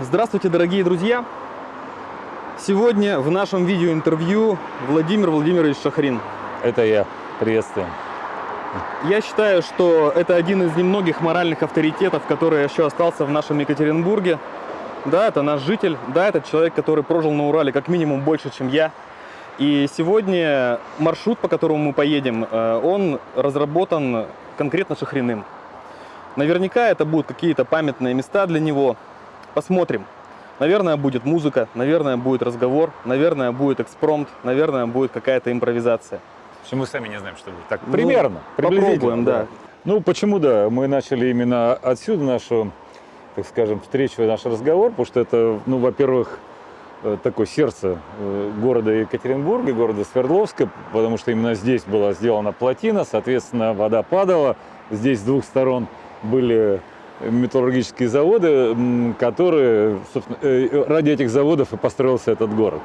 Здравствуйте, дорогие друзья! Сегодня в нашем видеоинтервью Владимир Владимирович Шахрин. Это я. Приветствую. Я считаю, что это один из немногих моральных авторитетов, который еще остался в нашем Екатеринбурге. Да, это наш житель, да, это человек, который прожил на Урале как минимум больше, чем я. И сегодня маршрут, по которому мы поедем, э, он разработан конкретно Шахриным. Наверняка это будут какие-то памятные места для него. Посмотрим. Наверное, будет музыка, наверное, будет разговор, наверное, будет экспромт, наверное, будет какая-то импровизация. Что мы сами не знаем, что будет. Так, Ну, примерно. приблизительно, попробуем, да. Ну, почему да? Мы начали именно отсюда нашу, так скажем, встречу, наш разговор, потому что это, ну, во-первых, э, такое сердце э, города Екатеринбурга, города Свердловска, потому что именно здесь была сделана плотина, соответственно, вода падала. Здесь с двух сторон были металлургические заводы, которые, собственно, э, ради этих заводов и построился этот город.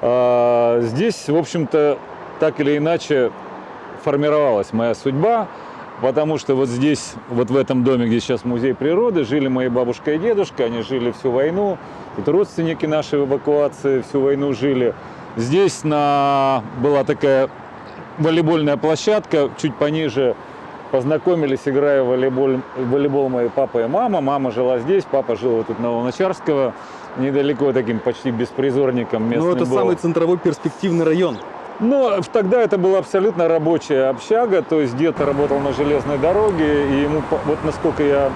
А, Здесь, в общем-то, так или иначе формировалась моя судьба, потому что вот здесь, вот в этом доме, где сейчас музей природы, жили мои бабушка и дедушка, они жили всю войну, тут родственники наши в эвакуации всю войну жили. Здесь на... была такая волейбольная площадка, чуть пониже познакомились, играя в волейбол, в волейбол мои папа и мама. Мама жила здесь, папа жил вот тут на Луначарского, недалеко таким почти беспризорником местным Ну, это был. самый центровой перспективный район. Но в- тогда это была абсолютно рабочая общага, то есть дед работал на железной дороге, и ему, вот насколько я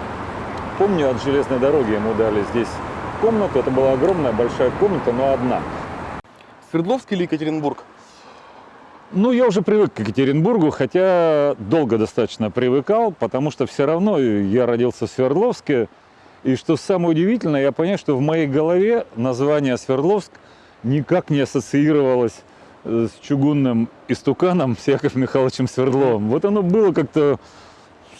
помню, от железной дороги ему дали здесь комнату. Это была огромная большая комната, но одна. Свердловск или Екатеринбург? Ну, я уже привык к Екатеринбургу, хотя долго достаточно привыкал, потому что все равно я родился в Свердловске. И что самое удивительное, я понял, что в моей голове название Свердловск никак не ассоциировалось э, с чугунным истуканом с Яковом Михайловичем Свердловым. Вот оно было как-то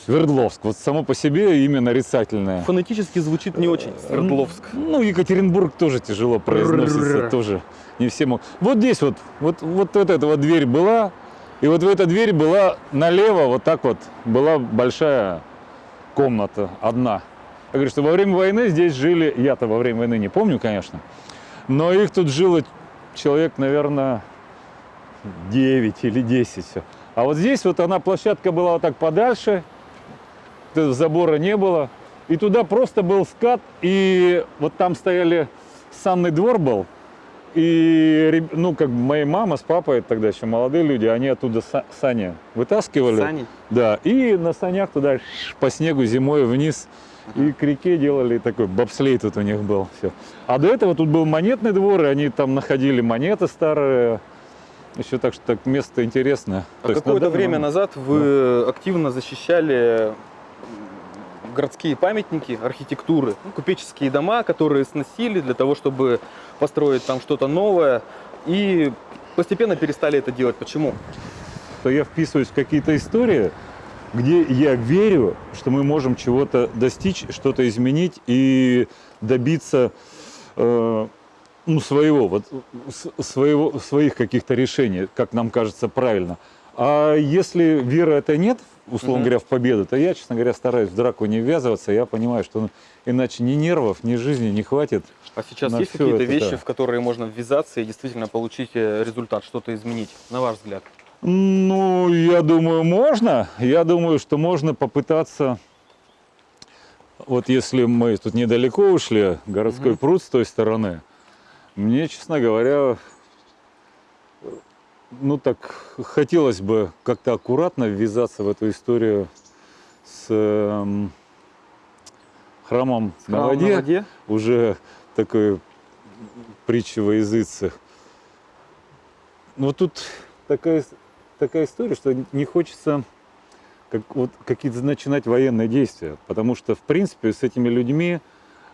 Свердловск, вот само по себе имя нарицательное. Фонетически звучит не очень. Свердловск. Ну, Екатеринбург тоже тяжело произносится, тоже не все могут. Вот здесь вот, вот, вот, вот эта вот дверь была, и вот в эта дверь была налево, вот так вот, была большая комната, одна. Я говорю, что во время войны здесь жили, я-то во время войны не помню, конечно, но их тут жило человек, наверное, 9 или 10. всё. А вот здесь вот она, площадка была вот так подальше, забора не было. И туда просто был скат, и вот там стояли, санный двор был, и, ну, как бы моя мама с папой, тогда еще молодые люди, они оттуда са- сани вытаскивали. Сани. Да, и на санях туда по снегу зимой вниз и к реке делали такой бобслей тут у них был. Все. А до этого тут был монетный двор, и они там находили монеты старые. Еще так что так место интересное. А какое-то время назад вы активно защищали городские памятники архитектуры, ну, купеческие дома, которые сносили для того, чтобы построить там что-то новое. И постепенно перестали это делать. Почему? что я вписываюсь в какие-то истории, где я верю, что мы можем чего-то достичь, что-то изменить и добиться э, ну, своего, вот, своего, своих каких-то решений, как нам кажется правильно. А если веры это нет, условно Мгм. говоря, в победу, то я, честно говоря, стараюсь в драку не ввязываться. Я понимаю, что ну, иначе ни нервов, ни жизни не хватит. А сейчас есть какие-то вещи, да. в которые можно ввязаться и действительно получить э, результат, что-то изменить, на ваш взгляд? Ну, я думаю, можно. Я думаю, что можно попытаться. Вот если мы тут недалеко ушли, городской Мгм. пруд с той стороны, мне, честно говоря, ну так хотелось бы как-то аккуратно ввязаться в эту историю с эм, храмом на Храм воде на воде? уже такой притча во языцах. Вот тут такая, с- такая история, что не хочется как, вот, какие-то начинать военные действия, потому что, в принципе, с этими людьми,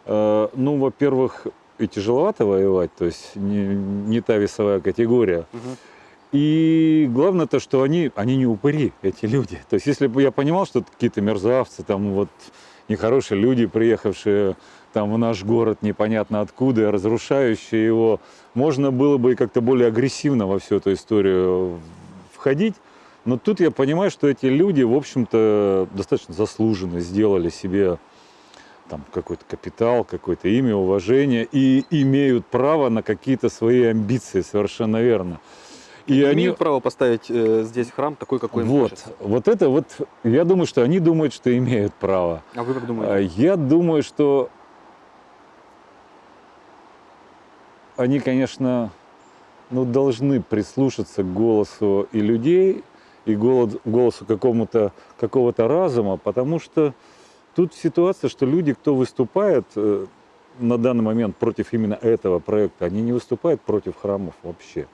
э, ну, во-первых, и тяжеловато воевать, то есть не, не та весовая категория. Мгм. И главное то, что они, они не упыри, эти люди. То есть если бы я понимал, что какие-то мерзавцы, там вот нехорошие люди, приехавшие там в наш город непонятно откуда, разрушающие его, можно было бы и как-то более агрессивно во всю эту историю входить. Но тут я понимаю, что эти люди, в общем-то, достаточно заслуженно сделали себе там какой-то капитал, какое-то имя, уважение и имеют право на какие-то свои амбиции, совершенно верно. И они имеют право поставить э, здесь храм такой, какой им вот, хочется. Вот это вот, я думаю, что они думают, что имеют право. А вы как думаете? Я думаю, что они, конечно, ну, должны прислушаться к голосу и людей, и голосу какому-то, какого-то разума, потому что тут ситуация, что люди, кто выступает э, на данный момент против именно этого проекта, они не выступают против храмов вообще,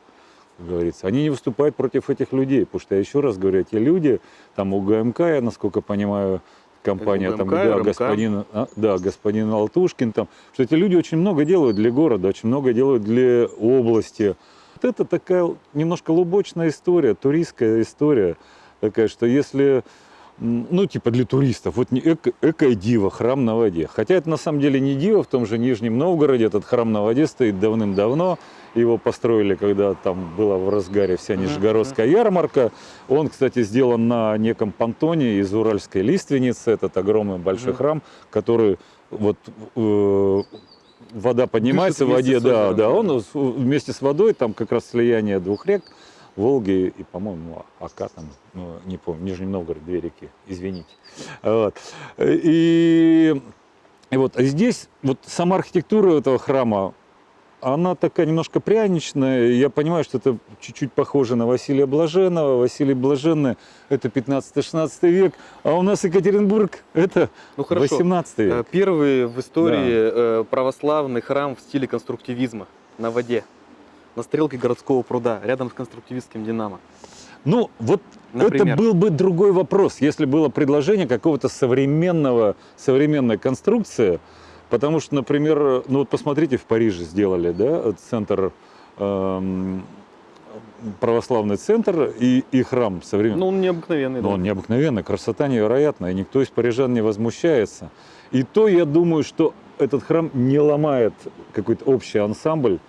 как говорится. Они не выступают против этих людей, потому что, я еще раз говорю, эти люди, там у ГМК, я, насколько понимаю, компания, там, да, господин, а, да, господин Алтушкин, там, что эти люди очень много делают для города, очень много делают для области. Вот это такая немножко лубочная история, туристская история такая, что если ну, типа для туристов. Вот эко, эко-дива, храм на воде. Хотя это на самом деле не дива, в том же Нижнем Новгороде этот храм на воде стоит давным-давно. Его построили, когда там была в разгаре вся Нижегородская ярмарка. Он, кстати, сделан на неком понтоне из уральской лиственницы. Этот огромный большой храм, который вот э, вода поднимается в воде, да, да, он вместе с водой, там как раз слияние двух рек, Волги и, по-моему, Ака там, ну, не помню, Нижний Новгород, две реки, извините. Вот. И, и вот здесь вот сама архитектура этого храма, она такая немножко пряничная. Я понимаю, что это чуть-чуть похоже на Василия Блаженного. Василий Блаженный – это 15-16 век, а у нас Екатеринбург – это ну, 18 век. Э, первый в истории да. Э, православный храм в стиле конструктивизма на воде на стрелке городского пруда, рядом с конструктивистским «Динамо». Ну, вот Например. это был бы другой вопрос, если было предложение какого-то современного, современной конструкции, потому что, например, ну вот посмотрите, в Париже сделали, да, центр, эм, православный центр и, и храм современный. Ну, он необыкновенный. Ну, да. он необыкновенный, красота невероятная, никто из парижан не возмущается. И то, я думаю, что этот храм не ломает какой-то общий ансамбль,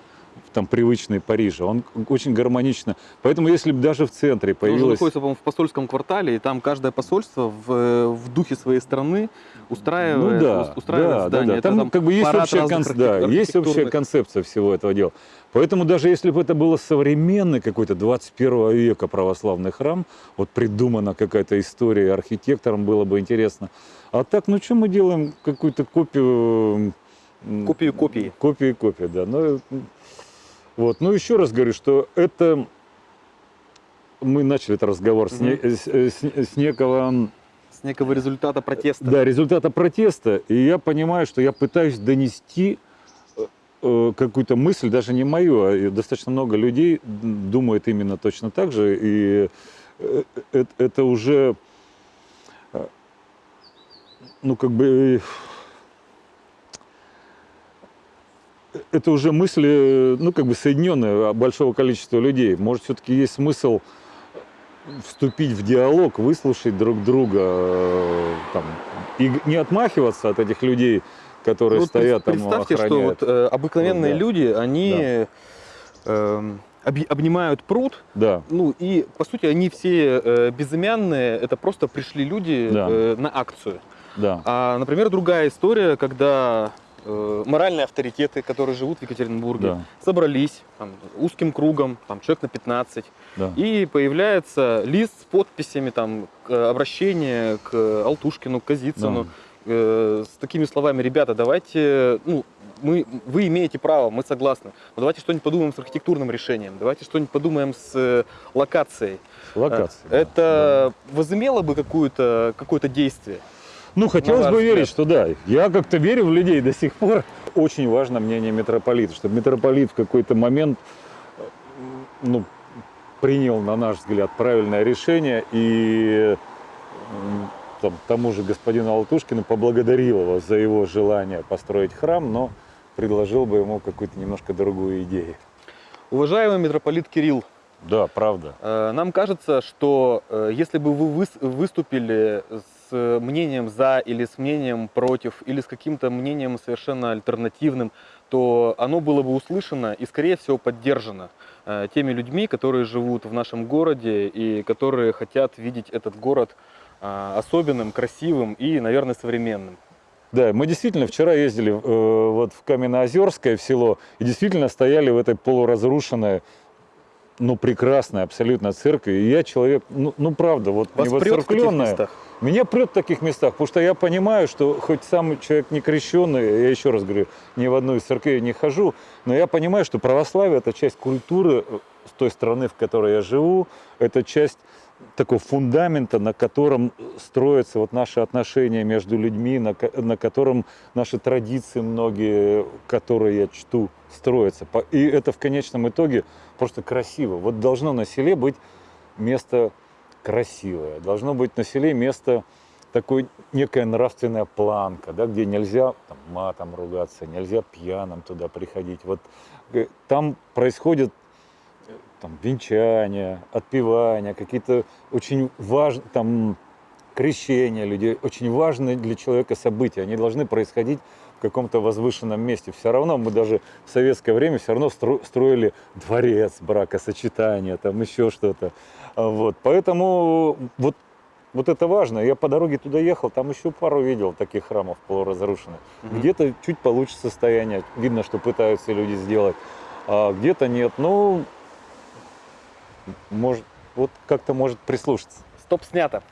там привычный Парижа. Он очень гармонично. Поэтому если бы даже в центре появилось... Он находится, по-моему, в посольском квартале, и там каждое посольство в, в духе своей страны устраивает, ну, да, устраивает да, здание. Да, да. Там, там как бы есть общая, конц... да, есть общая концепция всего этого дела. Поэтому даже если бы это было современный какой-то 21 века православный храм, вот придумана какая-то история архитектором, было бы интересно. А так, ну что мы делаем? Какую-то копию... Копию копии. Копию копии, да. Но вот. Ну, еще раз говорю, что это... Мы начали этот разговор угу. с, не, с, с, с некого... С некого результата протеста. Да, результата протеста. И я понимаю, что я пытаюсь донести э, э, какую-то мысль, даже не мою, а достаточно много людей думают именно точно так же. И э, это уже, ну, как бы это уже мысли, ну, как бы соединенные большого количества людей. Может, все-таки есть смысл вступить в диалог, выслушать друг друга, э, там, и не отмахиваться от этих людей, которые ну, стоят там, Представьте, что вот, э, обыкновенные да. люди, они да. э, обнимают пруд, да. ну и, по сути, они все э, безымянные, это просто пришли люди да. э, на акцию. Да. А, например, другая история, когда э, моральные авторитеты, которые живут в Екатеринбурге, да. собрались там, узким кругом, там, человек на 15, да. и появляется лист с подписями, там, обращение к Алтушкину, к Казицыну, да. э, с такими словами, ребята, давайте, ну, мы, вы имеете право, мы согласны. Но давайте что-нибудь подумаем с архитектурным решением, давайте что-нибудь подумаем с э, локацией. Локацией. Это да. возымело бы какое-то какое действие? Ну, хотелось бы верить, что да. Я как-то верю в людей до сих пор. Очень важно мнение митрополита, чтобы митрополит в какой-то момент ну, принял, на наш взгляд, правильное решение и там, тому же господину Алтушкину поблагодарил его за его желание построить храм, но предложил бы ему какую-то немножко другую идею. Уважаемый митрополит Кирилл, да, правда. Э, нам кажется, что э, если бы вы выступили с с мнением за или с мнением против, или с каким-то мнением совершенно альтернативным, то оно было бы услышано и, скорее всего, поддержано э, теми людьми, которые живут в нашем городе и которые хотят видеть этот город э, особенным, красивым и, наверное, современным. Да, мы действительно вчера ездили э, вот в Каменноозерское в село и действительно стояли в этой полуразрушенной, ну прекрасной абсолютно церкви. И я человек, ну, ну правда, вот Вас не Меня прет в таких местах, потому что я понимаю, что хоть сам человек не крещенный, я еще раз говорю, ни в одну из церквей не хожу, но я понимаю, что православие это часть культуры э, с той страны, в которой я живу, это часть такого фундамента, на котором строятся вот наши отношения между людьми, на, на котором наши традиции многие, которые я чту, строятся. И это в конечном итоге просто красиво. Вот должно на селе быть место красивое, должно быть на селе место такой некая нравственная планка, да, где нельзя там, матом ругаться, нельзя пьяным туда приходить. Вот э, там происходит э, там, венчания, отпевания, какие-то очень важные, там, крещения людей, очень важные для человека события. Они должны происходить в каком-то возвышенном месте. Все равно мы даже в советское время все равно стро- строили дворец бракосочетания, там еще что-то. А Вот. Поэтому вот, вот это важно. Я по дороге туда ехал, там еще пару видел таких храмов полуразрушенных. Мгм. Где-то чуть получше состояние, видно, что пытаются люди сделать, а где-то нет. Ну, может, вот как-то может прислушаться. Стоп, снято.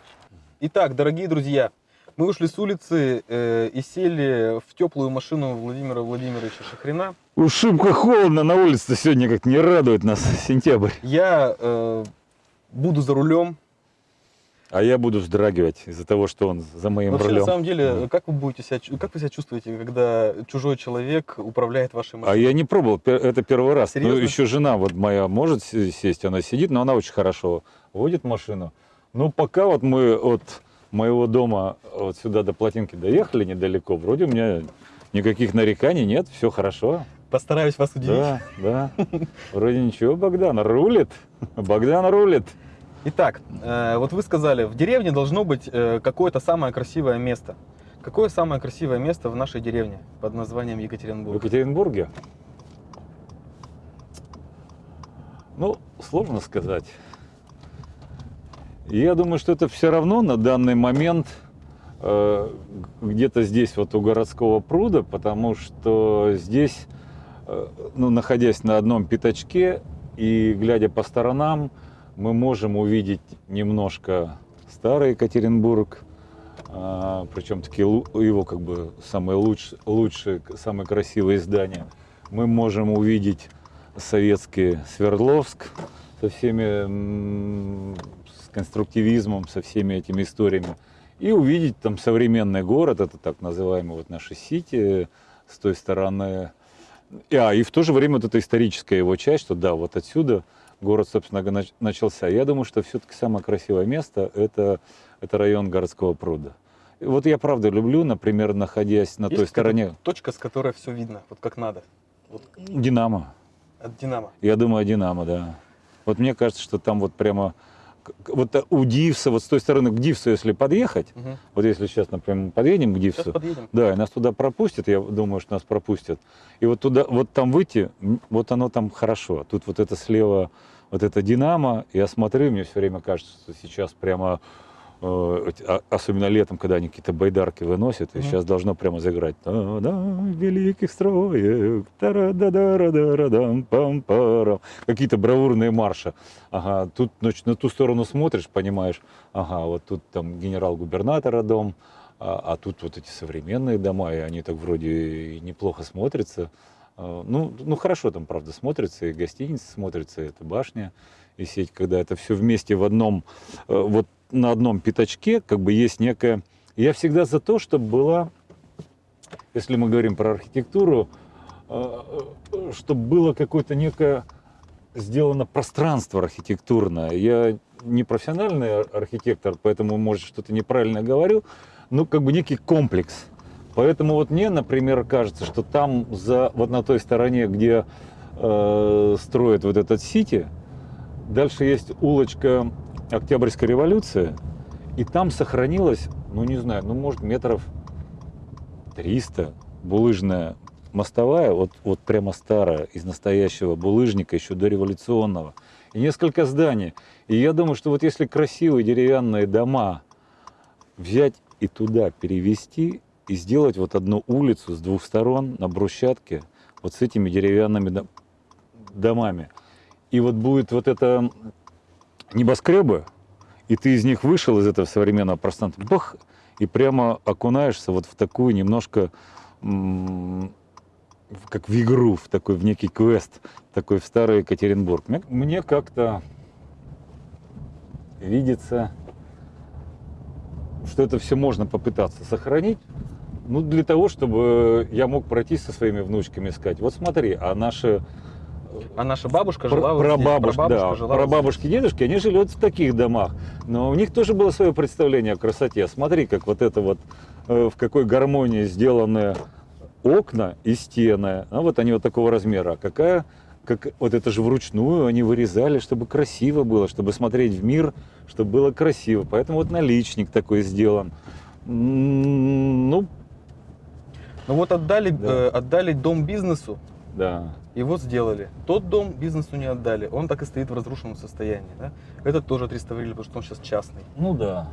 Итак, дорогие друзья, мы ушли с улицы э, и сели в теплую машину Владимира Владимировича Шахрина. Уж шибко холодно на улице сегодня, как не радует нас сентябрь. Я э, буду за рулем. А я буду вздрагивать из-за того, что он за моим Вообще, рулем. на самом деле, как вы будете себя, как вы себя чувствуете, когда чужой человек управляет вашей А машиной? я не пробовал, это первый раз. Ну, Серьезно? еще жена вот моя может сесть, она сидит, но она очень хорошо водит машину. Ну, пока вот мы от моего дома вот сюда до плотинки доехали недалеко, вроде у меня никаких нареканий нет, все хорошо. Постараюсь вас удивить. Да, да. Вроде ничего, Богдан рулит. Богдан рулит. Итак, э, вот вы сказали, в деревне должно быть э, какое-то самое красивое место. Какое самое красивое место в нашей деревне под названием В Екатеринбург? Екатеринбурге? Ну, сложно сказать. Я думаю, что это все равно на данный момент э, где-то здесь, вот у городского пруда, потому что здесь, ну, находясь на одном пятачке и глядя по сторонам, мы можем увидеть немножко старый Екатеринбург, а, причем такие его как бы самые лучшие, лучшие, самые красивые здания. Мы можем увидеть советский Свердловск со всеми с конструктивизмом, со всеми этими историями. И увидеть там современный город, это так называемый вот наши Сити с той стороны. И, а, и в то же время вот эта историческая его часть, что да, вот отсюда город, собственно, начался. Я думаю, что все-таки самое красивое место это, это район городского пруда. И вот я правда люблю, например, находясь на Есть той стороне Точка, с которой все видно, вот как надо. Вот Динамо. от Динамо. Я думаю, Динамо, да. Вот мне кажется, что там вот прямо вот э, у Дивса, вот с той стороны к Дивсу, если подъехать, Мгм. вот если сейчас, например, подъедем к Дивсу, подъедем. да, и нас туда пропустят, я думаю, что нас пропустят. И вот туда, вот там выйти, вот оно там хорошо. Тут вот это слева, вот это Динамо, я смотрю, мне все время кажется, что сейчас прямо, особенно летом, когда они какие-то байдарки выносят, и сейчас должно прямо заиграть. «Та-да, великих строек, тара-да-да-ра-да-ра-дам, пам-парам». Какие-то бравурные марши. Ага, тут значит, на ту сторону смотришь, понимаешь, ага, вот тут там генерал-губернатора дом, а, а тут вот эти современные дома, и они так вроде и неплохо смотрятся. А, Ну, ну хорошо там, правда, смотрится, и гостиница смотрится, и эта башня, и сеть, когда это все вместе в одном, э, вот на одном пятачке, как бы есть некая... Я всегда за то, чтобы была, если мы говорим про архитектуру, чтобы было какое-то некое сделано пространство архитектурное. Я не профессиональный ар- архитектор, поэтому, может, что-то неправильно говорю, но как бы некий комплекс. Поэтому вот мне, например, кажется, что там за вот на той стороне, где э, строят вот этот Сити, дальше есть улочка Октябрьской революции, и там сохранилось, ну не знаю, ну может метров 300 булыжная мостовая, вот, вот прямо старая, из настоящего булыжника, еще дореволюционного, и несколько зданий. И я думаю, что вот если красивые деревянные дома взять и туда перевести, и сделать вот одну улицу с двух сторон на брусчатке вот с этими деревянными до- домами. И вот будет вот это небоскребы, и ты из них вышел, из этого современного пространства, бах, и прямо окунаешься вот в такую немножко, как в игру, в такой, в некий квест, такой в старый Екатеринбург. Мне, мне как-то видится, что это все можно попытаться сохранить, ну, для того, чтобы я мог пройти со своими внучками и сказать, вот смотри, а наши А наша бабушка жила вот здесь, прабабушки, прабабушка да, жила вот прабабушки, дедушки, они жили вот в таких домах. Но у них тоже было свое представление о красоте. Смотри, как вот это вот, э, в какой гармонии сделаны окна и стены. А вот они вот такого размера. А какая, как вот это же вручную они вырезали, чтобы красиво было, чтобы смотреть в мир, чтобы было красиво. Поэтому вот наличник такой сделан. Ну, здесь. Ну вот отдали, Да. э, отдали дом бизнесу, да. и вот сделали. Тот дом бизнесу не отдали, он так и стоит в разрушенном состоянии. Да? Этот тоже отреставрировали, потому что он сейчас частный. Ну да.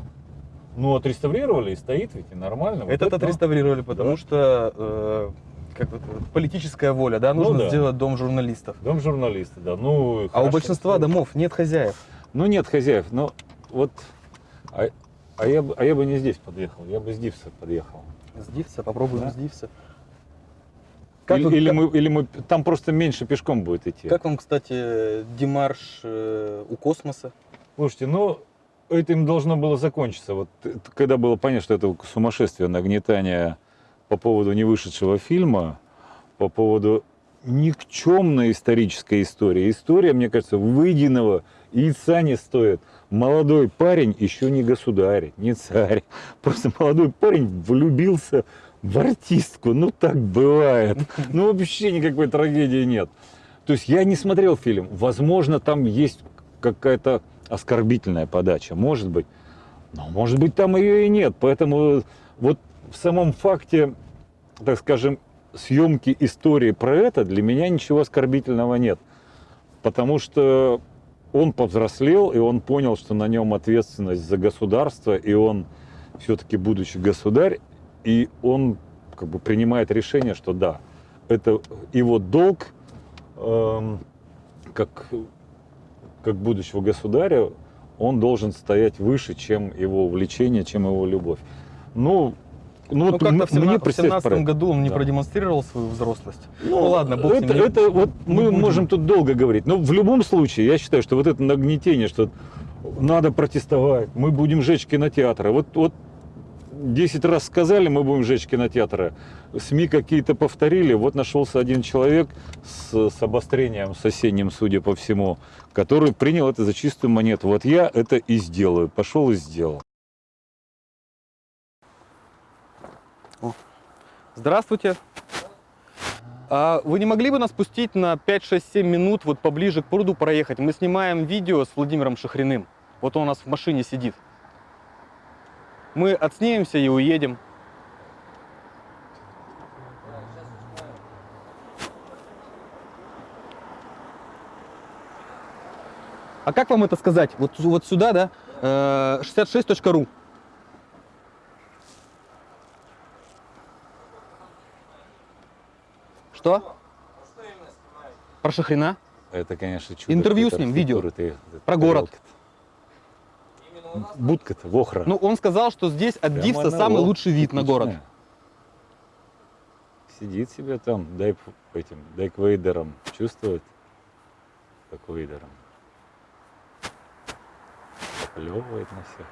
Ну, отреставрировали и стоит ведь и нормально. Вот Этот это, ну, отреставрировали, потому Да. что э, как вот, политическая воля, да, Ну нужно да. сделать дом журналистов. Дом журналиста, да. Ну, А у хорошо. большинства домов нет хозяев. Ну, нет хозяев. Но вот... А, а я, бы- а я бы не здесь подъехал, я бы с Дивса подъехал. С Дивса, попробуем Да. с Дивса. Как, или, вы- или как- мы, или мы... Там просто меньше пешком будет идти. как вам, кстати, демарш э, у космоса? Слушайте, ну, этим должно было закончиться. Вот когда было понятно, что это сумасшествие, нагнетание по поводу невышедшего фильма, по поводу никчемной исторической истории. История, мне кажется, выеденного яйца не стоит. Молодой парень еще не государь, не царь. Просто молодой парень влюбился в артистку. Ну, так бывает. Ну, вообще никакой трагедии нет. То есть я не смотрел фильм. Возможно, там есть какая-то оскорбительная подача. Может быть. Но может быть, там ее и нет. Поэтому вот в самом факте, так скажем, съемки истории про это для меня ничего оскорбительного нет. Потому что он повзрослел, и он понял, что на нем ответственность за государство, и он все-таки, будучи государь, и он как бы принимает решение, что да, это его долг, эм, как, как будущего государя, он должен стоять выше, чем его увлечение, чем его любовь. Ну, ну, Ну, вот как-то в 17 в представь 17 про- году он не Да. продемонстрировал свою взрослость. Ну, Ну, ладно, бог это, ним, не- это вот не мы будем. можем тут долго говорить. Но в любом случае, я считаю, что вот это нагнетение, что надо протестовать, мы будем жечь кинотеатры. Вот, вот 10 раз сказали, мы будем жечь кинотеатры. СМИ какие-то повторили. Вот нашелся один человек с, с обострением соседним, судя по всему, который принял это за чистую монету. Вот я это и сделаю. Пошел и сделал. Здравствуйте. А вы не могли бы нас пустить на 5-6-7 минут вот поближе к пруду проехать? Мы снимаем видео с Владимиром Шахриным. Вот он у нас в машине сидит. Мы отснимемся и уедем. А как вам это сказать? Вот, вот сюда, да? Э, 66.ru. Что? Про Шахрина? Это, конечно, чудо. Интервью какой-то с ним, видео. Ты- Про город. Будка-то, Вохра. Ну, он сказал, что здесь от Прямо Дивса самый лоб, лучший вид на город. Сидит себе там, дай этим, дай к Вейдерам, чувствует, как Вейдером. Плевывает на всех.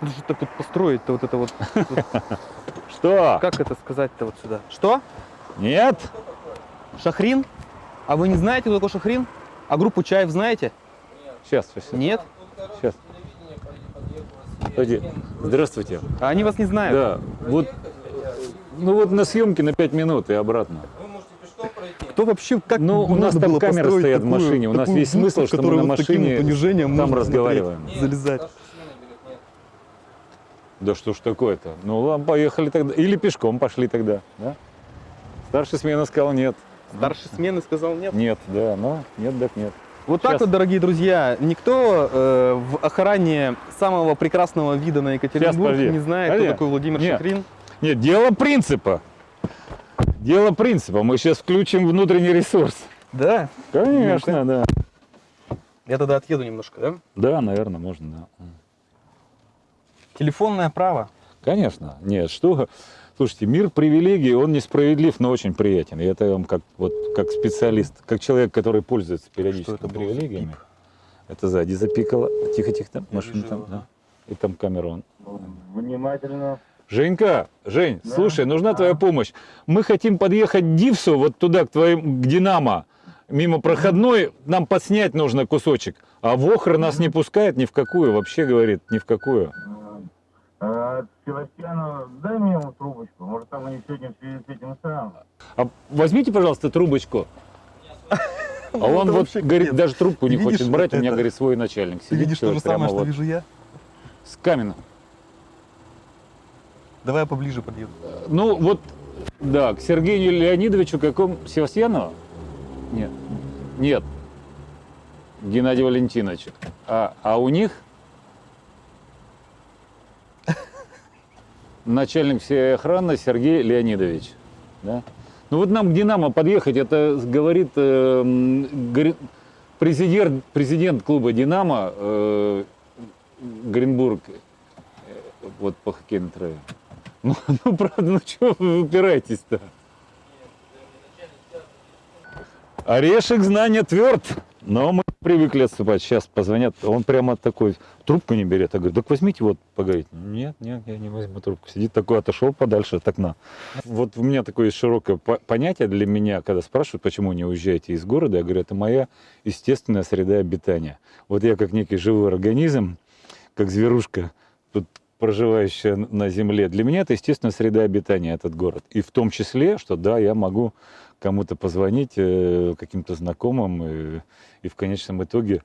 Ну, что так вот построить-то вот это вот Что? Как это сказать-то вот сюда? Что? Нет? Шахрин? А вы не знаете, кто такой Шахрин? А группу Чаев знаете? Сейчас, сейчас. Нет? Сейчас. Пойди. Здравствуйте. А они вас не знают. Да, вот, ну вот на съемке на 5 минут и обратно. Кто вообще, как Ну, у нас там камеры стоят в такую- машине, у нас весь смысл, что мы на машине вот там разговариваем. залезать. Да что ж такое-то? Ну ладно, поехали тогда. Или пешком пошли тогда, да? Старший смена сказал нет. Старший смены сказал нет. Нет, да, но нет, так нет. Вот так Щас. вот, дорогие друзья, никто э, в охране самого прекрасного вида на Екатеринбург не знает, Подожди. кто такой Владимир Нет. Шахрин. Нет, дело принципа. Дело принципа. Мы сейчас включим внутренний ресурс. Да? Конечно, да. Я тогда отъеду немножко, да? Да, наверное, можно, да. Телефонное право. Конечно. Нет, что... Слушайте, мир привилегий, он несправедлив, но очень приятен. И это я вам как, вот, как специалист, как человек, который пользуется периодически это привилегиями. Это сзади запикало. Тихо-тихо, там Я машина там, да. И там камера он. Внимательно. Женька, Жень, Да. слушай, нужна А. твоя помощь. Мы хотим подъехать к Дивсу, вот туда, к твоим, к Динамо. Мимо проходной, нам подснять нужно кусочек. А Вохр нас не пускает ни в какую, вообще говорит, ни в какую. А, Севастьяну, дай мне ему трубочку. Может, там они сегодня в связи с этим самым. А возьмите, пожалуйста, трубочку. А он вот, вообще говорит, даже трубку не Ты хочет брать, у меня, говорит, свой начальник Ты сидит. видишь то же самое, что вот вижу я? С камена. Давай я поближе подъеду. Ну, вот, да, к Сергею Леонидовичу каком? Севастьянова? Нет. Нет. Геннадию Валентиновичу. А, а у них начальник всей охраны Сергей Леонидович. Да? Ну вот нам к Динамо подъехать, это говорит э, говорит, президент, президент клуба Динамо э, Гринбург, э, вот по хоккейной траве. Ну, ну, правда, ну чего вы упираетесь-то? Орешек знания тверд, но мы привыкли отступать. Сейчас позвонят, он прямо такой, трубку не берет. Я говорю, так возьмите вот поговорить. Нет, нет, я не возьму трубку. Сидит такой, отошел подальше от окна. Вот у меня такое широкое по- понятие для меня, когда спрашивают, почему не уезжаете из города, я говорю, это моя естественная среда обитания. Вот я как некий живой организм, как зверушка, тут проживающая на земле, для меня это естественная среда обитания, этот город. И в том числе, что да, я могу кому-то позвонить, э, каким-то знакомым, и, в конечном итоге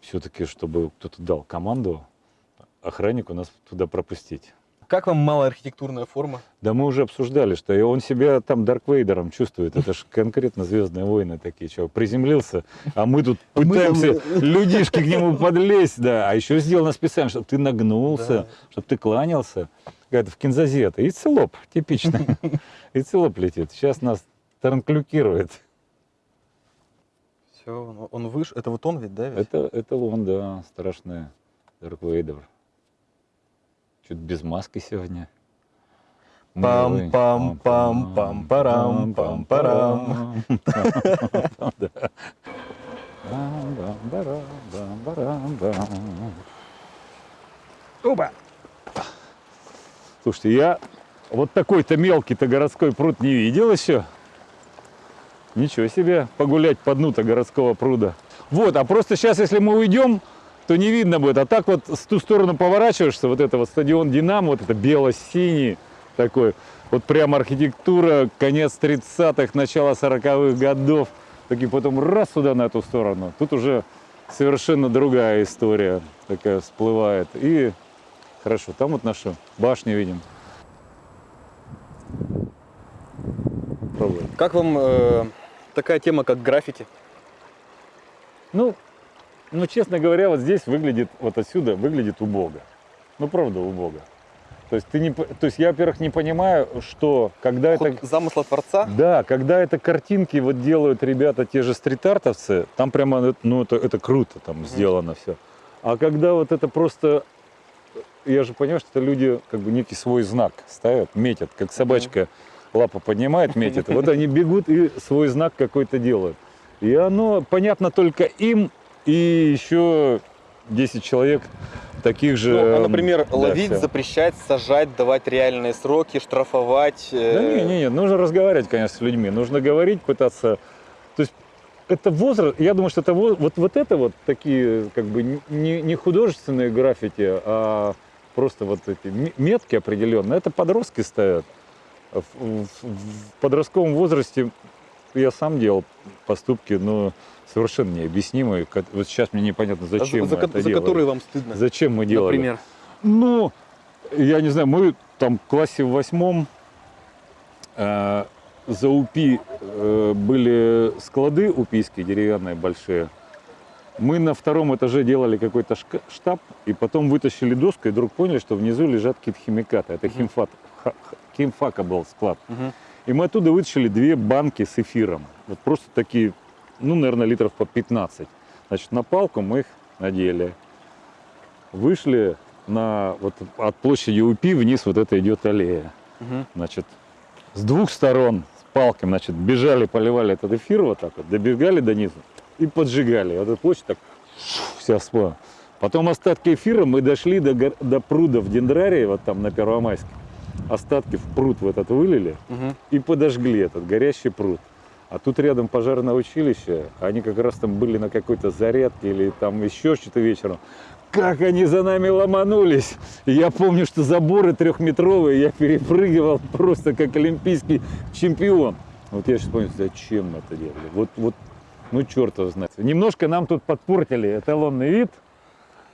все-таки, чтобы кто-то дал команду охраннику нас туда пропустить. Как вам малая архитектурная форма? Да мы уже обсуждали, что и он себя там Дарк Вейдером чувствует. Это же конкретно Звездные войны такие. Чего, приземлился, а мы тут Мы пытаемся людишки к нему подлезть, да. А еще сделано специально, чтобы ты нагнулся, Да. чтобы ты кланялся. Это в кинзазе это. И целоп, типично. И целоп летит. Сейчас нас транклюкирует. Все, он, он выше. Это вот он ведь, да? Ведь? Это, это он, да, страшный Дарк Вейдер. Чуть без маски сегодня. Милый. Пам-пам-пам-пам-парам-пам-парам. Да. Бам-бам-барам-бам-барам-бам. Оба! Слушайте, я вот такой-то мелкий-то городской пруд не видел еще. Ничего себе, погулять по дну-то городского пруда. Вот, а просто сейчас, если мы уйдем, то не видно будет. А так вот с ту сторону поворачиваешься, вот это вот стадион Динамо, вот это бело-синий такой, вот прям архитектура, конец 30-х, начало 40-х годов. Такие потом раз сюда на эту сторону. Тут уже совершенно другая история такая всплывает. И хорошо, там вот нашу башню видим. Как вам э, такая тема, как граффити? Ну, ну, честно говоря, вот здесь выглядит, вот отсюда выглядит убого. Ну, правда, убого. То есть, ты не, то есть я, во-первых, не понимаю, что когда Ход это... замысла творца? Да, когда это картинки вот делают ребята, те же стрит-артовцы, там прямо, ну, это, это круто там сделано все. А когда вот это просто, я же понимаю, что это люди как бы некий свой знак ставят, метят, как собачка лапу поднимает, метит. Вот они бегут и свой знак какой-то делают. И оно понятно только им и еще 10 человек таких же. Ну, а, эм, например, да, ловить, всё. запрещать, сажать, давать реальные сроки, штрафовать. э, Да не, не, не, нужно разговаривать, конечно, с людьми. Нужно говорить, пытаться. То есть это возраст, я думаю, что это воз- вот, вот это вот такие как бы не, не художественные граффити, а просто вот эти метки определенные, это подростки ставят. В, подростковом возрасте я сам делал поступки, но совершенно необъяснимые. Вот сейчас мне непонятно, а за- зачем за, мы ко- это за делали. которые вам стыдно? Зачем мы делали? Например. Ну, я не знаю, мы там в классе в восьмом э, за УПИ э, были склады упийские, деревянные, большие. Мы на втором этаже делали какой-то штаб, и потом вытащили доску, и вдруг поняли, что внизу лежат какие-то химикаты. Это химфат, химфака был склад. Мгм. И мы оттуда вытащили две банки с эфиром. Вот просто такие, ну, наверное, литров по 15. Значит, на палку мы их надели. Вышли на, вот от площади УПИ вниз вот это идет аллея. Мгм. Значит, с двух сторон с палками, значит, бежали, поливали этот эфир вот так вот, добегали до низу и поджигали. Вот эта площадь так вся спала. Потом остатки эфира мы дошли до, до пруда в Дендрарии, вот там на Первомайске. Остатки в пруд в этот вылили Мгм. и подожгли этот горящий пруд. А тут рядом пожарное училище, они как раз там были на какой-то зарядке или там еще что-то вечером. Как они за нами ломанулись! Я помню, что заборы трехметровые я перепрыгивал просто как олимпийский чемпион. Вот я сейчас помню, зачем мы это делали. Вот, вот, ну черт его знает. Немножко нам тут подпортили эталонный вид,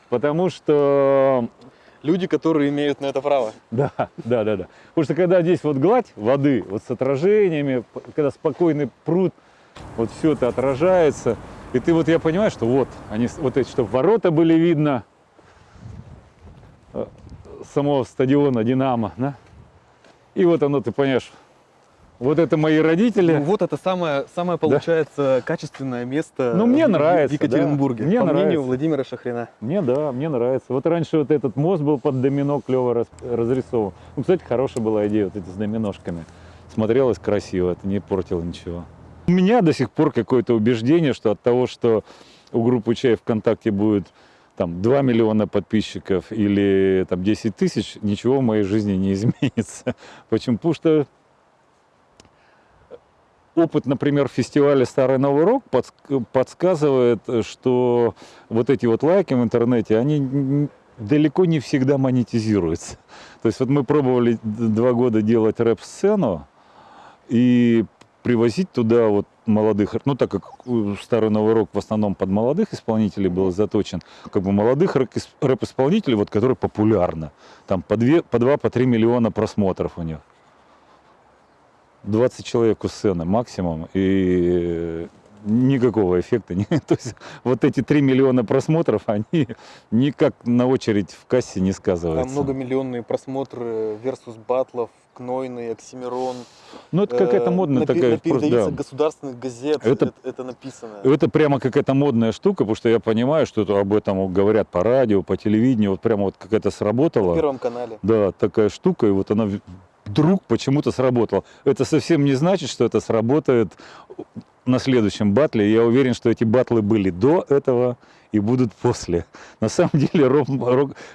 потому что Люди, которые имеют на это право. да, да, да, да. Потому что когда здесь вот гладь воды, вот с отражениями, когда спокойный пруд, вот все это отражается. И ты вот, я понимаю, что вот, они, вот эти, чтобы ворота были видно, э, самого стадиона Динамо, да? И вот оно, ты понимаешь, вот это мои родители. Ну, вот это самое, самое получается, качественное место Ну, мне в- в нравится, Екатеринбурге, да. Мне по мнению нравится. Владимира Шахрина. Мне, да, мне нравится. Вот раньше вот этот мост был под домино клево рас- разрисован. Ну, кстати, хорошая была идея вот эти с доминошками. Смотрелось красиво, это не портило ничего. У меня до сих пор какое-то убеждение, что от того, что у группы Чай ВКонтакте будет там 2 миллиона подписчиков или там 10 тысяч, ничего в моей жизни не изменится. Почему? Потому что опыт, например, фестиваля «Старый Новый Рок» подск- подсказывает, что вот эти вот лайки в интернете, они далеко не всегда монетизируются. То есть вот мы пробовали два года делать рэп-сцену и привозить туда вот молодых, ну так как э, Старый Новый Рок в основном под молодых исполнителей был заточен, как бы молодых рэп- рэп-исполнителей, вот, которые популярны. Там по, две, по 2, по 3 миллиона просмотров у них. 20 человек у сцены максимум, и никакого эффекта. не- То есть вот эти 3 миллиона просмотров, они никак на очередь в кассе не Там сказываются. многомиллионные просмотры versus батлов, Кнойный, Оксимирон. Ну, это какая-то Э, модная напи- такая... на- Передаются да. государственных газет, Это- это, это написано. Это прямо какая-то модная штука, потому что я понимаю, что это об этом говорят по радио, по телевидению, вот прямо вот какая-то На сработала. Первом канале. Да, такая штука, и вот она вдруг почему-то сработала. Это совсем не значит, что это сработает на следующем батле. Я уверен, что эти батлы были до этого и будут после. На самом деле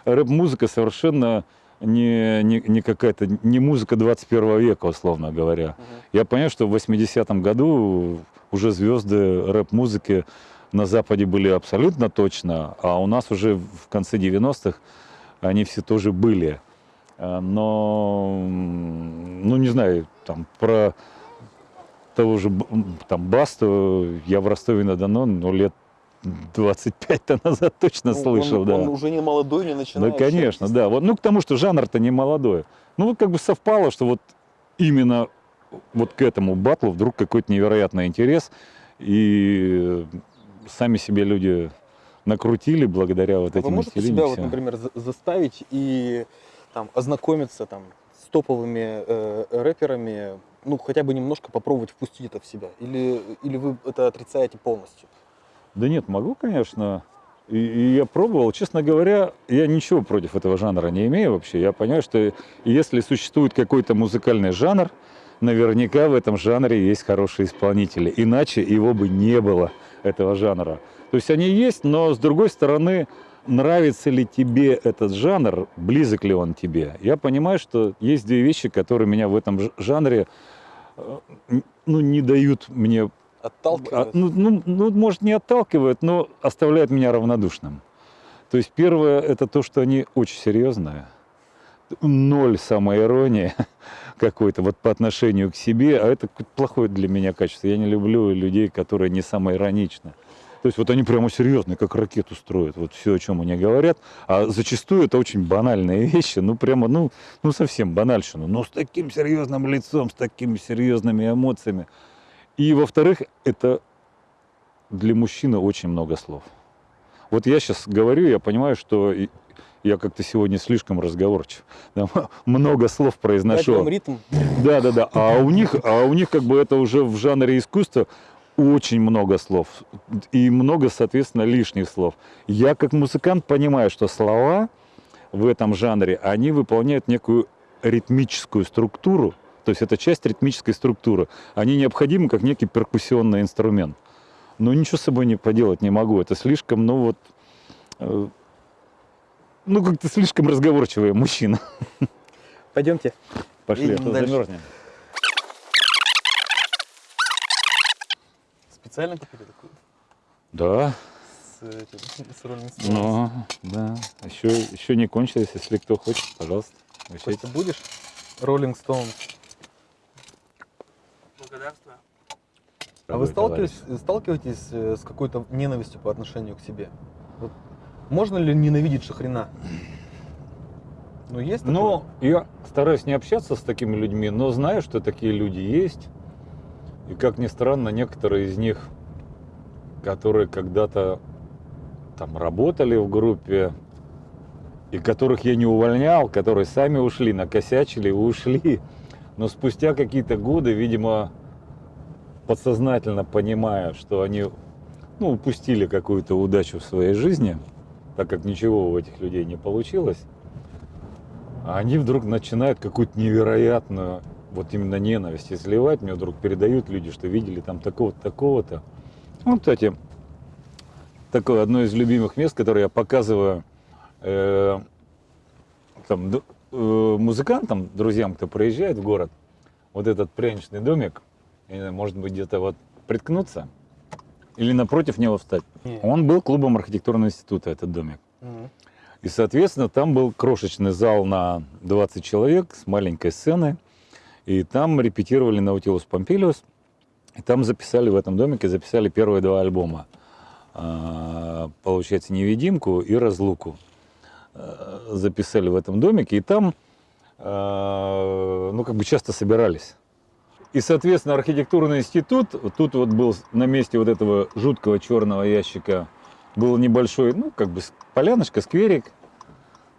рэп-музыка совершенно не, не, не какая-то, не музыка 21 века, условно говоря. Мгм. Я понимаю, что в 80-м году уже звезды рэп-музыки на Западе были абсолютно точно, а у нас уже в конце 90-х они все тоже были. А, Но, ну не знаю, там про того же там Басту я в Ростове-на-Дону, ну, лет 25-то назад точно Ну, слышал, он, да. он уже не молодой, не Да, начинающий. конечно, да. Вот, ну, к тому, что жанр-то не молодой. Ну, вот как бы совпало, что вот именно вот к этому батлу вдруг какой-то невероятный интерес. И сами себе люди накрутили благодаря вот А этим Вы можете себя, вот, например, за- заставить и там, ознакомиться там, с топовыми э, рэперами, ну, хотя бы немножко попробовать впустить это в себя? Или, или вы это отрицаете полностью? Да нет, могу, конечно. И, и я пробовал. Честно говоря, я ничего против этого жанра не имею вообще. Я понимаю, что если существует какой-то музыкальный жанр, наверняка в этом жанре есть хорошие исполнители. Иначе его бы не было, этого жанра. То есть они есть, но с другой стороны, нравится ли тебе этот жанр, близок ли он тебе. Я понимаю, что есть две вещи, которые меня в этом жанре э, ну, не дают мне а, Отталкивает? ну, ну, ну, может, не отталкивают, но оставляют меня равнодушным. То есть первое это то, что они очень серьезные. Ноль самоиронии какой-то вот по отношению к себе, а это плохое для меня качество. Я не люблю людей, которые не самоироничны. То есть вот они прямо серьезные, как ракету строят, вот все, о чем они говорят. А зачастую это очень банальные вещи, ну прямо, ну, ну совсем банальщину. Но с таким серьезным лицом, с такими серьезными эмоциями. И во-вторых, это для мужчины очень много слов. Вот я сейчас говорю, я понимаю, что я как-то сегодня слишком разговорчив. Да, много слов произношу. ритм. Да, да, да. А у них, а у них как бы это уже в жанре искусства очень много слов и много, соответственно, лишних слов. Я как музыкант понимаю, что слова в этом жанре, они выполняют некую ритмическую структуру, то есть это часть ритмической структуры. Они необходимы как некий перкуссионный инструмент. Но ничего с собой не поделать не могу. Это слишком, ну вот, э, ну как-то слишком разговорчивый мужчина. Пойдемте. Пошли, а то замерзнем. Специально купили такую? Да, С, этим, с Rolling Stones. ну, да. Еще, еще не кончилось, если кто хочет, пожалуйста. угощайтесь. Костя, будешь? Rolling Stones. Благодарствую. А вы сталкиваетесь, сталкиваетесь э, с какой-то ненавистью по отношению к себе? Вот можно ли ненавидеть шахрена? Ну, есть такое? Ну, я стараюсь не общаться с такими людьми, но знаю, что такие люди есть. И как ни странно, некоторые из них, которые когда-то там работали в группе, и которых я не увольнял, которые сами ушли, накосячили и ушли. Но спустя какие-то годы, видимо, подсознательно понимая, что они ну, упустили какую-то удачу в своей жизни, так как ничего у этих людей не получилось, они вдруг начинают какую-то невероятную вот именно ненависть изливать. Мне вдруг передают люди, что видели там такого-то, такого-то. Ну, кстати, такое одно из любимых мест, которое я показываю э, там, э, музыкантам, друзьям, кто приезжает в город. Вот этот пряничный домик, знаю, может быть, где-то вот приткнуться или напротив него встать. Не. Он был клубом архитектурного института, этот домик. И, соответственно, там был крошечный зал на 20 человек с маленькой сценой. И там репетировали Наутилус Помпилиус. И там записали в этом домике, записали первые два альбома. А, Получается, «Невидимку» и «Разлуку». А, Записали в этом домике. И там, а, ну, как бы часто собирались. И, соответственно, архитектурный институт, тут вот был на месте вот этого жуткого черного ящика, был небольшой, ну, как бы поляночка, скверик.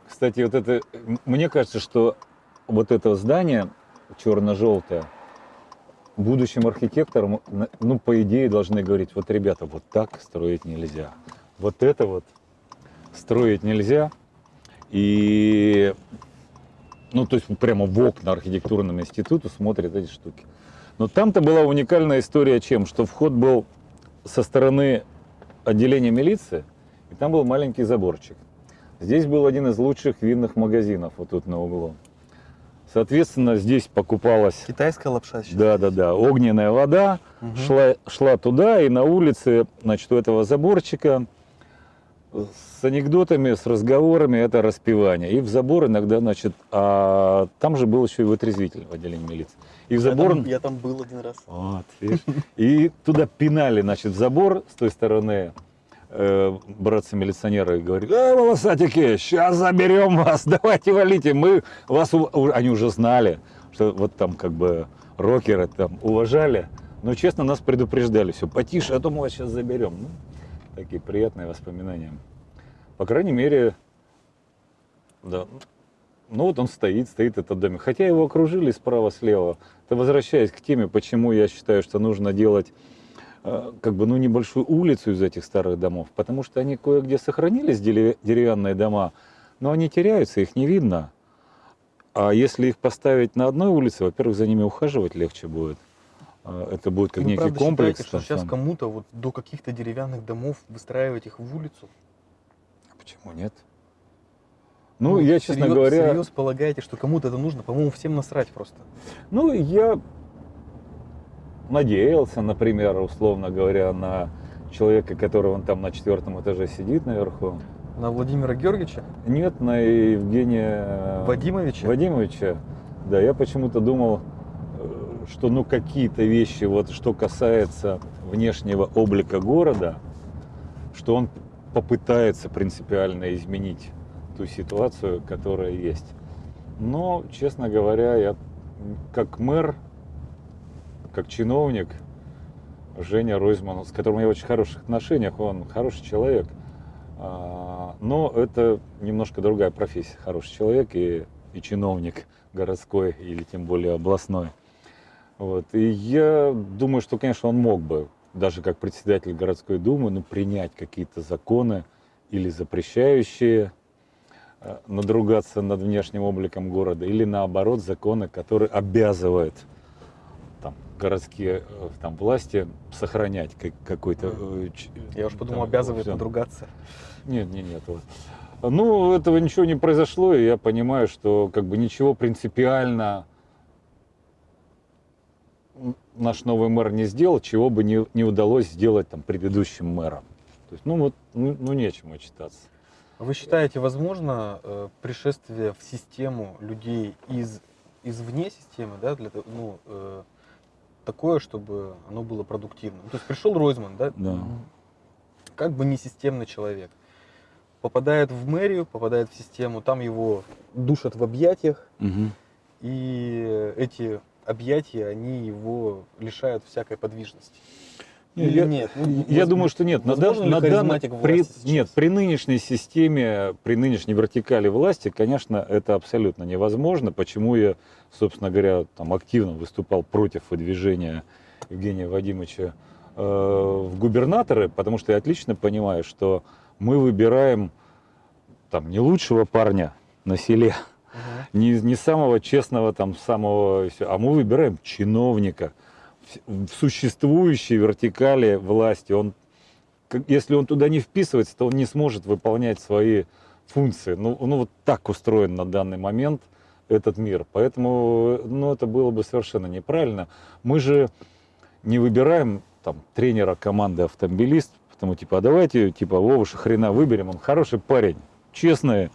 Кстати, вот это, мне кажется, что вот это здание черно-желтое, будущим архитекторам, ну, по идее, должны говорить, вот, ребята, вот так строить нельзя. Вот это вот строить нельзя. И, ну, то есть прямо в окна архитектурному институту смотрят эти штуки. Но там-то была уникальная история чем? Что вход был со стороны отделения милиции, и там был маленький заборчик. Здесь был один из лучших винных магазинов, вот тут на углу. Соответственно, здесь покупалась, Китайская лапша сейчас. да, да, да, огненная вода, Мгм. шла, шла туда, и на улице, значит, у этого заборчика с анекдотами, с разговорами это распивание. И в забор иногда, значит, а там же был еще и вытрезвитель в отделении милиции. И в Я забор... там, я там был один раз. Вот, видишь? И туда пинали, значит, в забор с той стороны э, братцы-милиционеры говорили, э, волосатики, сейчас заберем вас, давайте валите, мы вас, ув-» У- они уже знали, что вот там как бы рокеры там уважали, но честно нас предупреждали, все, потише, а то мы вас сейчас заберем. Ну, такие приятные воспоминания. По крайней мере, да, ну вот он стоит, стоит этот домик. Хотя его окружили справа-слева. Это возвращаясь к теме, почему я считаю, что нужно делать как бы, ну, небольшую улицу из этих старых домов, потому что они кое-где сохранились, дерев- деревянные дома, но они теряются, их не видно. А если их поставить на одной улице, во-первых, за ними ухаживать легче будет. А, Это будет как Вы некий правда комплекс. считаете, что там сейчас кому-то вот до каких-то деревянных домов выстраивать их в улицу? Почему нет? Ну, я, честно всерьез- говоря, всерьез полагаете, что кому-то это нужно? По-моему, всем насрать просто. Ну, я надеялся, например, условно говоря, на человека, который он там на четвертом этаже сидит наверху. На Владимира Георгиевича, Нет, на Евгения Вадимовича. Вадимовича. Да, я почему-то думал, э, что ну какие-то вещи, вот что касается внешнего облика города, что он попытается принципиально изменить ту ситуацию, которая есть. Но, честно говоря, я как мэр, как чиновник, Женя Ройзман, с которым я в очень хороших отношениях, он хороший человек, А, Но это немножко другая профессия. Хороший человек и, и чиновник городской или тем более областной. Вот. И я думаю, что, конечно, он мог бы, даже как председатель городской думы, ну, принять какие-то законы или запрещающие э, надругаться над внешним обликом города, или наоборот законы, которые обязывают городские э, там, власти сохранять как- какой-то... э, ч- Я уж подумал, там, обязывает всё. надругаться. Нет, нет, нет. вот. Ну, этого ничего не произошло, и я понимаю, что как бы ничего принципиально наш новый мэр не сделал, чего бы не, не удалось сделать там предыдущим мэрам. То есть, ну вот, ну, ну нечему отчитаться. Вы считаете, возможно э, пришествие в систему людей из извне системы, да, для ну, э, такое, чтобы оно было продуктивным? То есть пришел Ройзман, да, Да. как бы не системный человек, попадает в мэрию, попадает в систему, там его душат в объятиях, и эти объятия, они его лишают всякой подвижности. Или я, нет? Ну, я воз- думаю, что нет. На, дан- на харизматик при, нет, при нынешней системе, при нынешней вертикали власти, конечно, это абсолютно невозможно. Почему я, собственно говоря, там активно выступал против выдвижения Евгения Вадимовича э, в губернаторы, потому что я отлично понимаю, что мы выбираем там не лучшего парня на селе, Мгм. не, не самого честного, там, самого, а мы выбираем чиновника в существующей вертикали власти. Он, если он туда не вписывается, то он не сможет выполнять свои функции. Ну, ну вот так устроен на данный момент этот мир. Поэтому ну, это было бы совершенно неправильно. Мы же не выбираем там, тренера команды автомобилист, потому типа, а давайте типа Вовуша хрена выберем, он хороший парень, честный,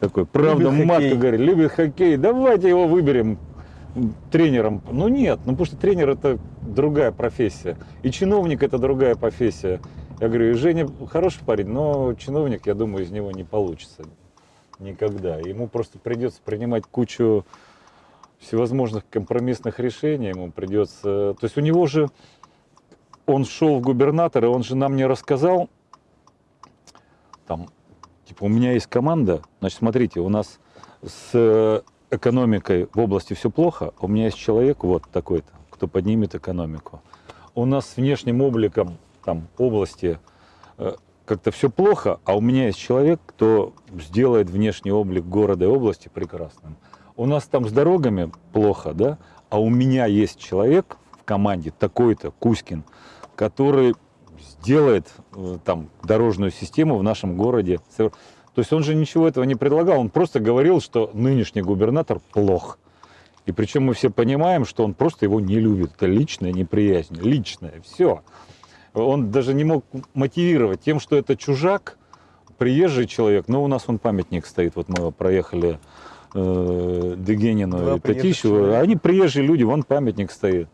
такой, правда, Любит матка хоккей. говорит, любит хоккей, давайте его выберем тренером. Ну нет, ну потому что тренер это другая профессия. И чиновник это другая профессия. Я говорю, и Женя хороший парень, но чиновник, я думаю, из него не получится никогда. Ему просто придется принимать кучу всевозможных компромиссных решений, ему придется... То есть у него же, он шел в губернаторы, он же нам не рассказал, там, типа, у меня есть команда, значит, смотрите, у нас с экономикой в области все плохо, а у меня есть человек вот такой-то, кто поднимет экономику. У нас с внешним обликом там области э, как-то все плохо, а у меня есть человек, кто сделает внешний облик города и области прекрасным. У нас там с дорогами плохо, да, а у меня есть человек в команде, такой-то, Кузькин, который сделает э, там дорожную систему в нашем городе. То есть он же ничего этого не предлагал, он просто говорил, что нынешний губернатор плох. И причем мы все понимаем, что он просто его не любит. Это личная неприязнь, личная, все. Он даже не мог мотивировать тем, что это чужак, приезжий человек. Но у нас он памятник стоит, вот мы проехали э, Дегенину Два и Татищеву. Они приезжие люди, вон памятник стоит.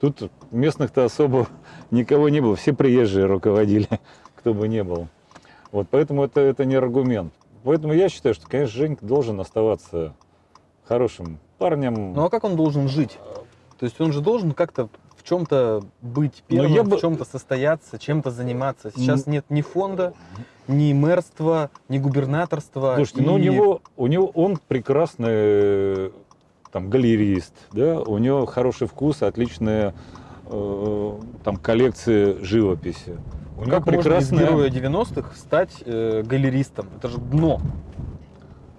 Тут местных-то особо никого не было, все приезжие руководили, кто бы не был. Вот поэтому это, это не аргумент. Поэтому я считаю, что, конечно, Женька должен оставаться хорошим парнем. Ну а как он должен жить? То есть он же должен как-то в чем-то быть Ну, первым, я бы- в чем-то состояться, чем-то заниматься. Сейчас нет ни фонда, ни мэрства, ни губернаторства. Слушайте, ну у и- него, у него он прекрасный там галерист, да, у него хороший вкус, отличные э, там коллекции живописи. У него Как прекрасная, героя 90-х стать э, галеристом? Это же дно.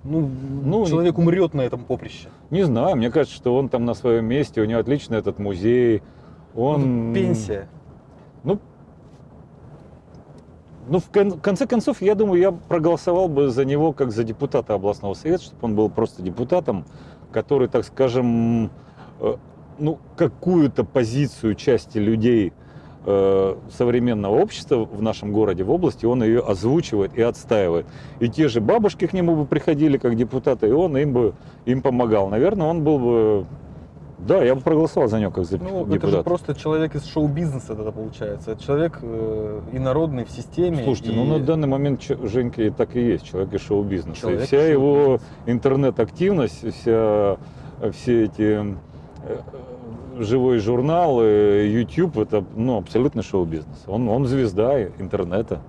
Ну, Ну, человек умрет на этом поприще. не знаю, мне кажется, что он там на своем месте, у него отличный этот музей, он Ну, Пенсия. Ну, ну, в кон- конце концов, я думаю, я проголосовал бы за него как за депутата областного совета, чтобы он был просто депутатом, который, так скажем, э, ну, какую-то позицию части людей современного общества в нашем городе, в области, он ее озвучивает и отстаивает. И те же бабушки к нему бы приходили как депутаты, и он им бы им помогал. Наверное, он был бы... Да, я бы проголосовал за него как за Ну, это депутата. же просто человек из шоу-бизнеса тогда получается. Это человек э, инородный в системе. Слушайте, и- ну на данный момент Женька и так и есть, человек из шоу-бизнеса. И вся из его интернет-активность, вся, все эти э, живой журнал, э, YouTube, это ну, абсолютно шоу-бизнес. Он, он звезда интернета.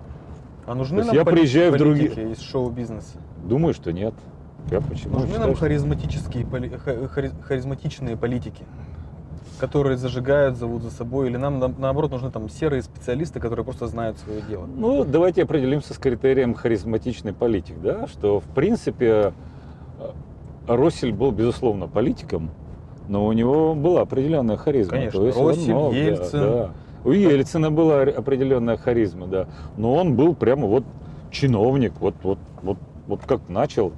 А нужны нам я приезжаю в другие- из шоу-бизнеса? Думаю, что нет. Я почему Нужны считаю, нам харизматические, хари- харизматичные политики, которые зажигают, зовут за собой, или нам на- наоборот нужны там серые специалисты, которые просто знают свое дело? Ну, давайте определимся с критерием харизматичный политик, да, что в принципе э, Россель был, безусловно, политиком, но у него была определенная харизма. Конечно, То есть Россель, мог, да, Ельцин. да. У Ельцина была ре- определенная харизма, да. Но он был прямо вот чиновник, вот, вот, вот, вот как начал,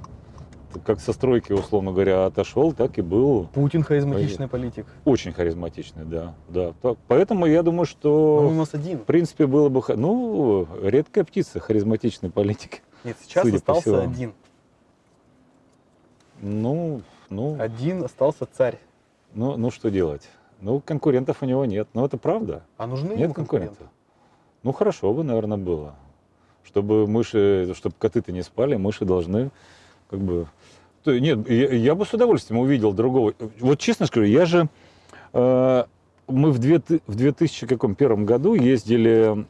как со стройки, условно говоря, отошел, так и был Путин харизматичный политик. очень харизматичный, да, да. Так, поэтому я думаю, Но что он у нас один. в принципе было бы, ну, редкая птица, харизматичный политик. Нет, сейчас остался один. Ну, ну, Один остался царь. Ну, ну что делать? Ну, конкурентов у него нет. Ну, это правда. А нужны Нет конкурентов. конкуренты? Ну, хорошо бы, наверное, было. Чтобы мыши, чтобы коты-то не спали, мыши должны как бы... Нет, я, я бы с удовольствием увидел другого. Вот честно скажу, я же... э, мы в, две, в 2001 году ездили...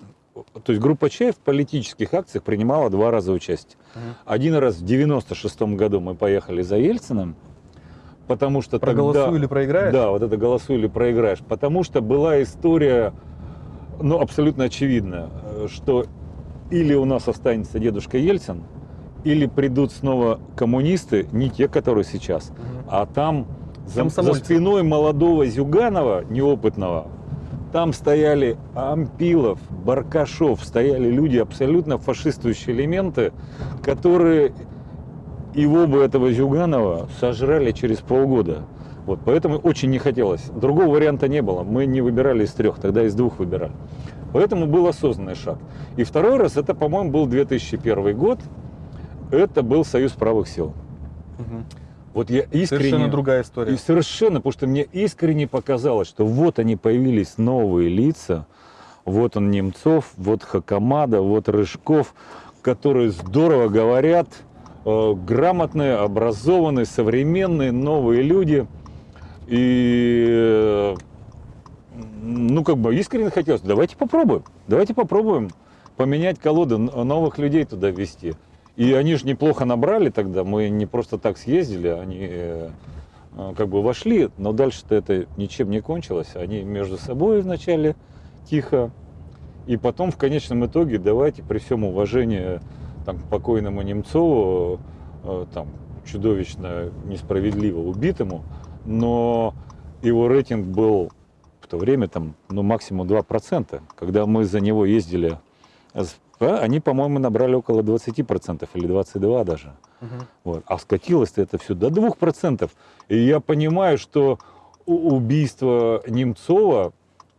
То есть группа Чаев в политических акциях принимала два раза участие. Мгм. Один раз в 96 году мы поехали за Ельциным, потому что Проголосуй тогда... или проиграешь? Да, вот это голосуй или проиграешь. Потому что была история, ну, абсолютно очевидная, что или у нас останется дедушка Ельцин, или придут снова коммунисты, не те, которые сейчас, Мгм. а там за, за Комсомольцы. спиной молодого Зюганова, неопытного, там стояли Ампилов, Баркашов, стояли люди, абсолютно фашистующие элементы, которые его бы, этого Зюганова, сожрали через полгода. Вот, поэтому очень не хотелось. Другого варианта не было. Мы не выбирали из трех, тогда из двух выбирали. Поэтому был осознанный шаг. И второй раз, это, по-моему, был 2001 год. Это был Союз правых сил. Мгм. Вот я искренне... Совершенно другая история. И совершенно, потому что мне искренне показалось, что вот они появились новые лица, вот он Немцов, вот Хакамада, вот Рыжков, которые здорово говорят, грамотные, образованные, современные, новые люди. И, э, ну, как бы искренне хотелось, давайте попробуем, давайте попробуем поменять колоды, новых людей туда ввести. И они же неплохо набрали тогда, мы не просто так съездили, они э, э, как бы вошли, но дальше-то это ничем не кончилось. Они между собой вначале тихо, и потом в конечном итоге давайте при всем уважении там, к покойному Немцову, э, там, чудовищно несправедливо убитому, но его рейтинг был в то время там, ну, максимум 2%. Когда мы за него ездили, а, они, по-моему, набрали около 20% или 22% даже. Мгм. Вот. А скатилось-то это все до 2%. И я понимаю, что убийство Немцова,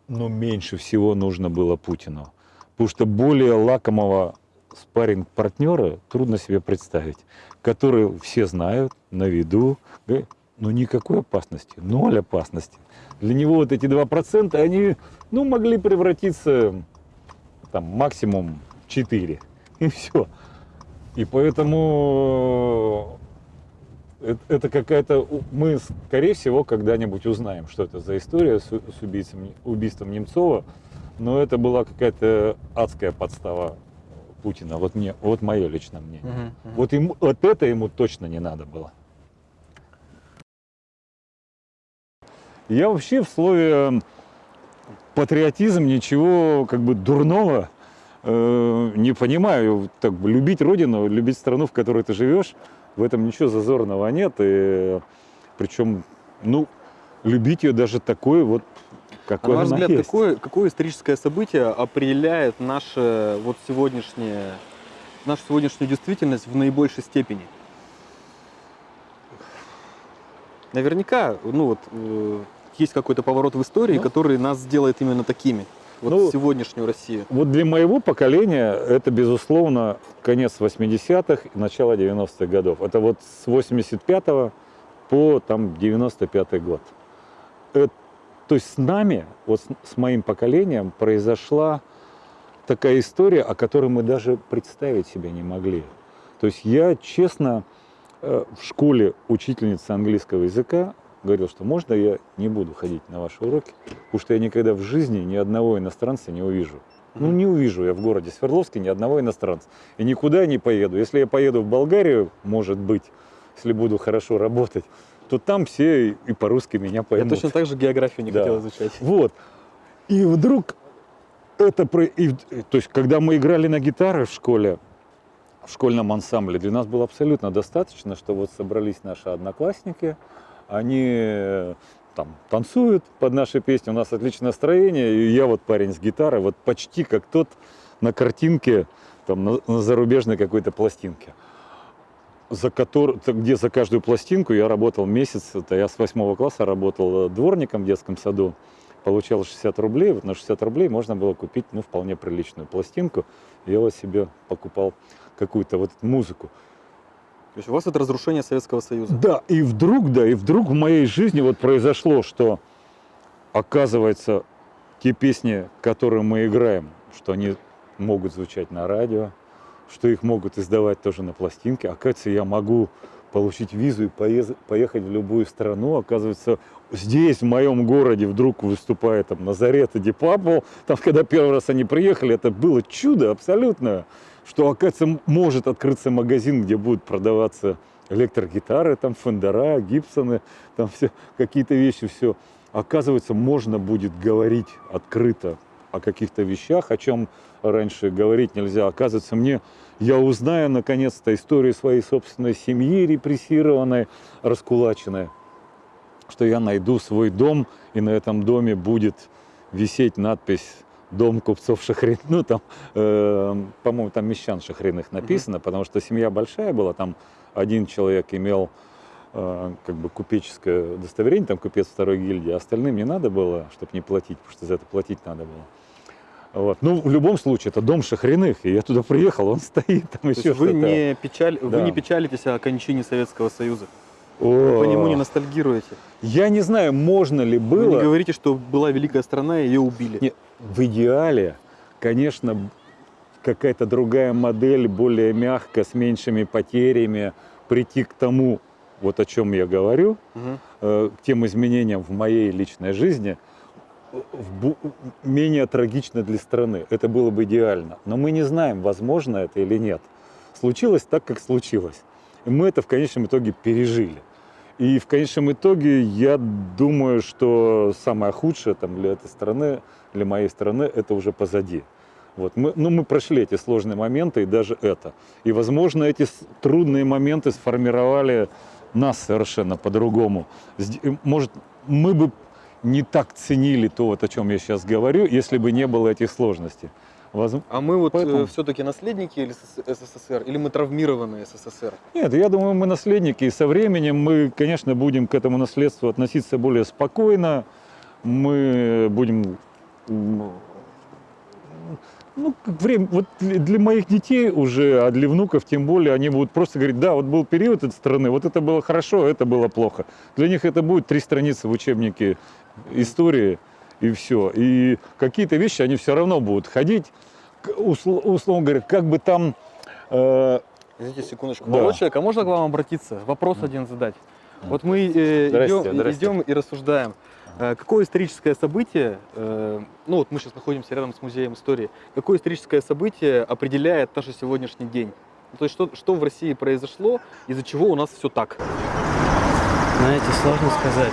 ну, меньше всего нужно было Путину. Потому что более лакомого спарринг-партнера трудно себе представить. Который все знают, на виду. Говорят, Ну, никакой опасности, ноль опасности. Для него вот эти 2%, они, ну, могли превратиться, там, максимум 4. И все. И поэтому э, это, какая-то... Мы, скорее всего, когда-нибудь узнаем, что это за история с убийцем- убийством Немцова. Но это была какая-то адская подстава Путина. Вот, мне, вот мое личное мнение. Мгм. Мгм. Вот, ему, вот это ему точно не надо было. Я вообще в слове м, патриотизм ничего как бы дурного э, не понимаю. Так, любить родину, любить страну, в которой ты живешь, в этом ничего зазорного нет. И, причем, ну, любить ее даже такой вот, А какой на ваш взгляд, есть. какое, какое историческое событие определяет наше вот сегодняшнее, нашу сегодняшнюю действительность в наибольшей степени? Наверняка, ну вот, э, есть какой-то поворот в истории, Ну. который нас сделает именно такими. Вот Ну, сегодняшнюю Россию. Вот для моего поколения это, безусловно, конец 80-х и начало 90-х годов. Это вот с 85 по там, 95 год. Э, то есть с нами, вот с, с моим поколением произошла такая история, о которой мы даже представить себе не могли. То есть я, честно, э, в школе учительница английского языка говорил, что можно я не буду ходить на ваши уроки, потому что я никогда в жизни ни одного иностранца не увижу. Ну, не увижу я в городе Свердловске ни одного иностранца. И никуда не поеду. Если я поеду в Болгарию, может быть, если буду хорошо работать, то там все и по-русски меня Я поймут. точно так же географию не Да. хотел изучать. Вот. И вдруг это... про- и то есть, когда мы играли на гитаре в школе, в школьном ансамбле, для нас было абсолютно достаточно, что вот собрались наши одноклассники, они э, там танцуют под наши песни, у нас отличное настроение, и я вот парень с гитарой, вот почти как тот на картинке, там, на, на зарубежной какой-то пластинке за который, где за каждую пластинку я работал месяц. Это я с восьмого класса работал э, дворником в детском саду. Получал 60 рублей. Вот на 60 рублей можно было купить ну, вполне приличную пластинку. Я вот себе покупал какую-то вот музыку. То есть у вас это разрушение Советского Союза. Да, и вдруг, да, и вдруг в моей жизни вот произошло, что оказывается, те песни, которые мы играем, что они могут звучать на радио, что их могут издавать тоже на пластинке. Оказывается, я могу получить визу и поехать в любую страну. Оказывается, здесь, в моем городе, вдруг выступает там Назарет и Дипапл. Там, когда первый раз они приехали, это было чудо абсолютное, что, оказывается, может открыться магазин, где будут продаваться электрогитары, там фендера, гибсоны, там все какие-то вещи, все. Оказывается, можно будет говорить открыто о каких-то вещах, о чем раньше говорить нельзя. Оказывается, мне я узнаю наконец-то историю своей собственной семьи репрессированной, раскулаченной, что я найду свой дом, и на этом доме будет висеть надпись «Дом купцов Шахрин». Ну, там, э, по-моему, там мещан Шахриных написано, потому что семья большая была, там один человек имел э, как бы купеческое удостоверение, там купец второй гильдии, а остальным не надо было, чтобы не платить, потому что за это платить надо было. Вот. Ну, в любом случае, это дом Шахриных, и я туда приехал, он стоит, там То еще вы не, печаль... вы Да. не печалитесь о кончине Советского Союза? О, По нему не ностальгируете? Я не знаю, можно ли Вы не было. говорите, что была великая страна, и ее убили? Не, в идеале, конечно, какая-то другая модель, более мягкая, с меньшими потерями, прийти к тому, вот о чем я говорю, э, к тем изменениям в моей личной жизни, менее трагично для страны. Это было бы идеально. Но мы не знаем, возможно это или нет. Случилось так, как случилось. И мы это в конечном итоге пережили. И в конечном итоге я думаю, что самое худшее там, для этой страны, для моей страны, это уже позади. Вот мы, ну, мы прошли эти сложные моменты и даже это. И, возможно, эти трудные моменты сформировали нас совершенно по-другому. Может, мы бы не так ценили то, вот, о чем я сейчас говорю, если бы не было этих сложностей. Воз- А мы вот Поэтому- все-таки наследники или СС- СССР, или мы травмированные СССР? Нет, я думаю, мы наследники, и со временем мы, конечно, будем к этому наследству относиться более спокойно. Мы будем, ну, время, вот для для моих детей уже, а для внуков тем более, они будут просто говорить, да, вот был период этой страны, вот это было хорошо, а это было плохо. Для них это будет три страницы в учебнике истории, и все. И какие-то вещи они все равно будут ходить, к- усл- условно говоря, как бы там э, Извините секундочку. Да. Человек, а можно к вам обратиться? Вопрос один задать. Вот мы э, Здрасте, идем, здрасте. идем и рассуждаем. Э, Какое историческое событие, э, ну вот мы сейчас находимся рядом с музеем истории, какое историческое событие определяет наш сегодняшний день? Ну, То есть что, что в России произошло, из-за чего у нас все так? Знаете, сложно сказать.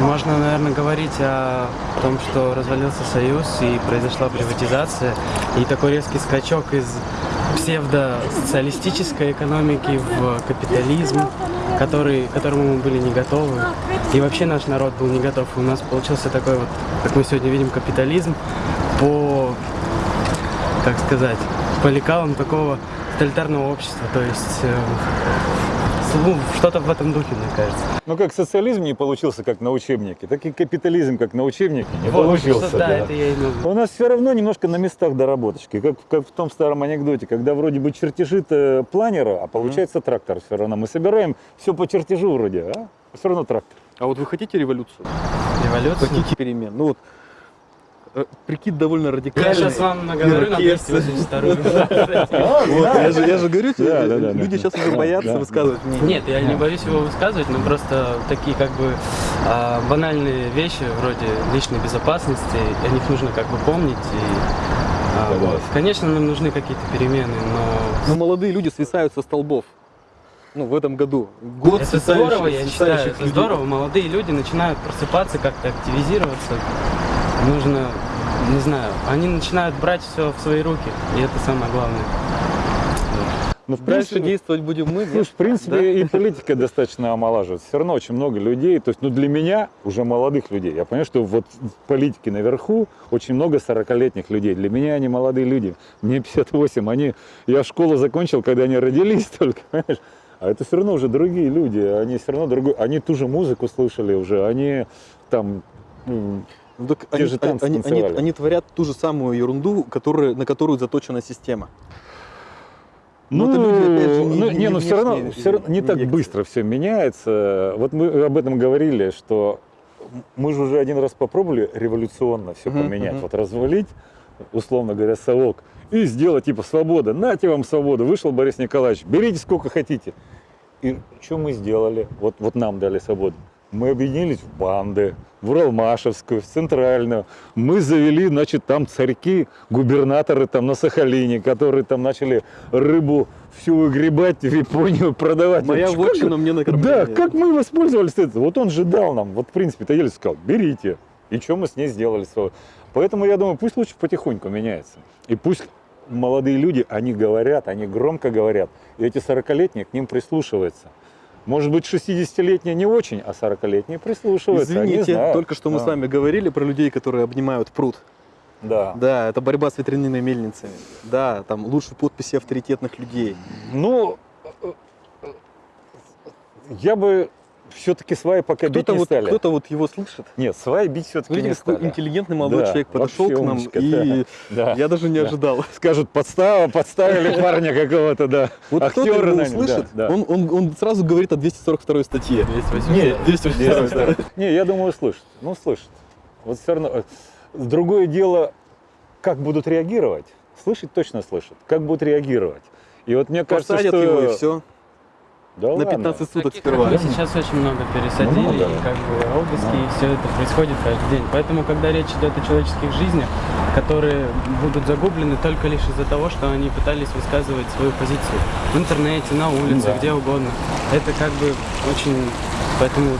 Можно, наверное, говорить о том, что развалился Союз и произошла приватизация, и такой резкий скачок из псевдо-социалистической экономики в капитализм, который, которому мы были не готовы. И вообще наш народ был не готов. У нас получился такой вот, как мы сегодня видим, капитализм по, как сказать, по лекалам такого тоталитарного общества. То есть э, ну, что-то в этом духе, мне кажется. Ну, как социализм не получился как на учебнике, так и капитализм как на учебнике не Вот, получился. что- да, да. это я в виду. У нас все равно немножко на местах доработочки, как, как в том старом анекдоте, когда вроде бы чертежи-то планера, а получается трактор все равно. Мы собираем все по чертежу вроде, а все равно трактор. А вот вы хотите революцию? Революция. Хотите перемен? Ну вот э, прикид довольно Я радикальный. сейчас вам наговорю на Ирокез. 282 Вот, я, же, я говорю, люди сейчас уже боятся высказывать. Нет, я не боюсь его высказывать, но просто такие как бы а, банальные вещи вроде личной безопасности, о них нужно как бы помнить. И, а, вот. Конечно, нам нужны какие-то перемены, но Но молодые люди свисают со столбов. Ну, в этом году. Год это здорово, я считаю, это людей. здорово. Молодые люди начинают просыпаться, как-то активизироваться. Нужно, не знаю, они начинают брать все в свои руки, и это самое главное. Ну, в Дальше принципе, действовать будем мы. Слушай, в принципе, Да? и политика достаточно омолаживается. Все равно очень много людей. То есть, ну, для меня, уже молодых людей, я понимаю, что вот в политике наверху очень много 40-летних людей. Для меня они молодые люди. Мне 58. Они, я школу закончил, когда они родились только, понимаешь? А это все равно уже другие люди. Они все равно другой. Они ту же музыку слышали уже. Они там Ну, так Те они, же танцы они- они- танцевали. они творят ту же самую ерунду, которая, на которую заточена система. Но Ну, это люди, опять же, не- ну, не- не, не ну все равно, все равно не не так лекции. быстро все меняется. Вот мы об этом говорили, что мы же уже один раз попробовали революционно все поменять. Вот развалить, условно говоря, совок и сделать типа свобода. Нате вам свободу. Вышел Борис Николаевич, берите сколько хотите. И что мы сделали? Вот, вот нам дали свободу. Мы объединились в банды, в Уралмашевскую, в Центральную. Мы завели, значит, там царьки, губернаторы там на Сахалине, которые там начали рыбу всю выгребать в Японию, продавать. Моя как- вотчина мне на Да, как мы воспользовались этим? Вот он же дал нам, вот в принципе, Таель сказал, берите. И что мы с ней сделали? Поэтому я думаю, пусть лучше потихоньку меняется. И пусть молодые люди, они говорят, они громко говорят, и эти 40-летние к ним прислушиваются. Может быть, 60-летние не очень, а 40-летние прислушиваются. Извините, только что мы Да. с вами говорили про людей, которые обнимают пруд. Да. Да, это борьба с ветряными мельницами. Да, там лучше подписи авторитетных людей. Ну, э, э, я бы все-таки сваи пока бить Кто-то не вот, стали. кто-то вот его слышит. Нет, сваи бить все-таки Видите, не какой стали. интеллигентный молодой Да, человек подошел к нам, умничка, и Да. я даже не Да. ожидал. Скажут, подстава, подставили парня какого-то, да. Вот кто-то его услышит, да, да. Он, он, он сразу говорит о 242 статье. 280. Нет, 282. Не, я думаю, слышат. Ну, слышат. Вот все равно. э, Другое дело, как будут реагировать. Слышать точно слышат. Как будут реагировать. И вот мне кажется, что... его и все. Да На ладно. 15 суток Таких сперва. сейчас очень много пересадили, Много. и как бы обыски, и все это происходит каждый день. Поэтому, когда речь идет о человеческих жизнях, которые будут загублены только лишь из-за того, что они пытались высказывать свою позицию в интернете, на улице, Да. где угодно, это как бы очень... Поэтому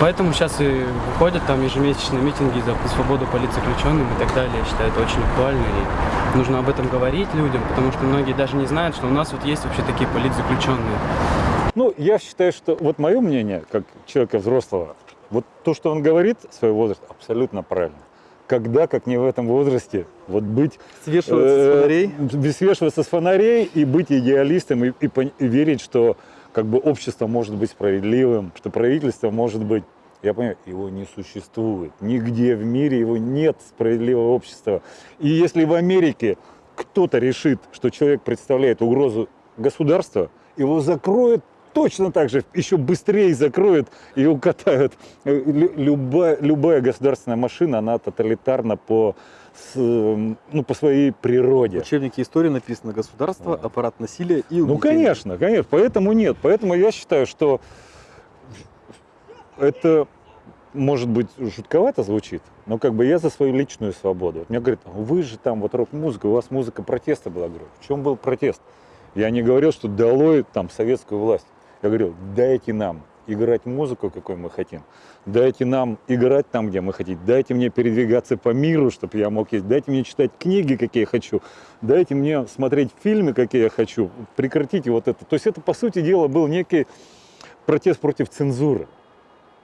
Поэтому сейчас и выходят там ежемесячные митинги за свободу политзаключенным и так далее. Я считаю, это очень актуально. И нужно об этом говорить людям, потому что многие даже не знают, что у нас вот есть вообще такие политзаключенные. Ну, я считаю, что вот мое мнение, как человека взрослого, вот то, что он говорит, свой возраст, абсолютно правильно. Когда, как не в этом возрасте, вот быть... Свешиваться с э, фонарей. б- Свешиваться с фонарей и быть идеалистом, и, и и верить, что как бы общество может быть справедливым, что правительство может быть... Я понимаю, его не существует. Нигде в мире его нет справедливого общества. И если в Америке кто-то решит, что человек представляет угрозу государства, его закроют точно так же, еще быстрее закроют и укатают. Э, лю- Любая, любая государственная машина, она тоталитарна по, с, э, ну, по своей В природе. учебнике истории написано государство, аппарат насилия и Ну, угнетения». конечно, конечно. Поэтому нет. Поэтому я считаю, что это, может быть, жутковато звучит, но как бы я за свою личную свободу. Мне говорят, вы же там вот рок-музыка, у вас музыка протеста была. Я говорю, в чем был протест? Я не говорил, что долой там советскую власть. Я говорил, дайте нам играть музыку, какой мы хотим. Дайте нам играть там, где мы хотим. Дайте мне передвигаться по миру, чтобы я мог есть. Дайте мне читать книги, какие я хочу. Дайте мне смотреть фильмы, какие я хочу. Прекратите вот это. То есть это, по сути дела, был некий протест против цензуры,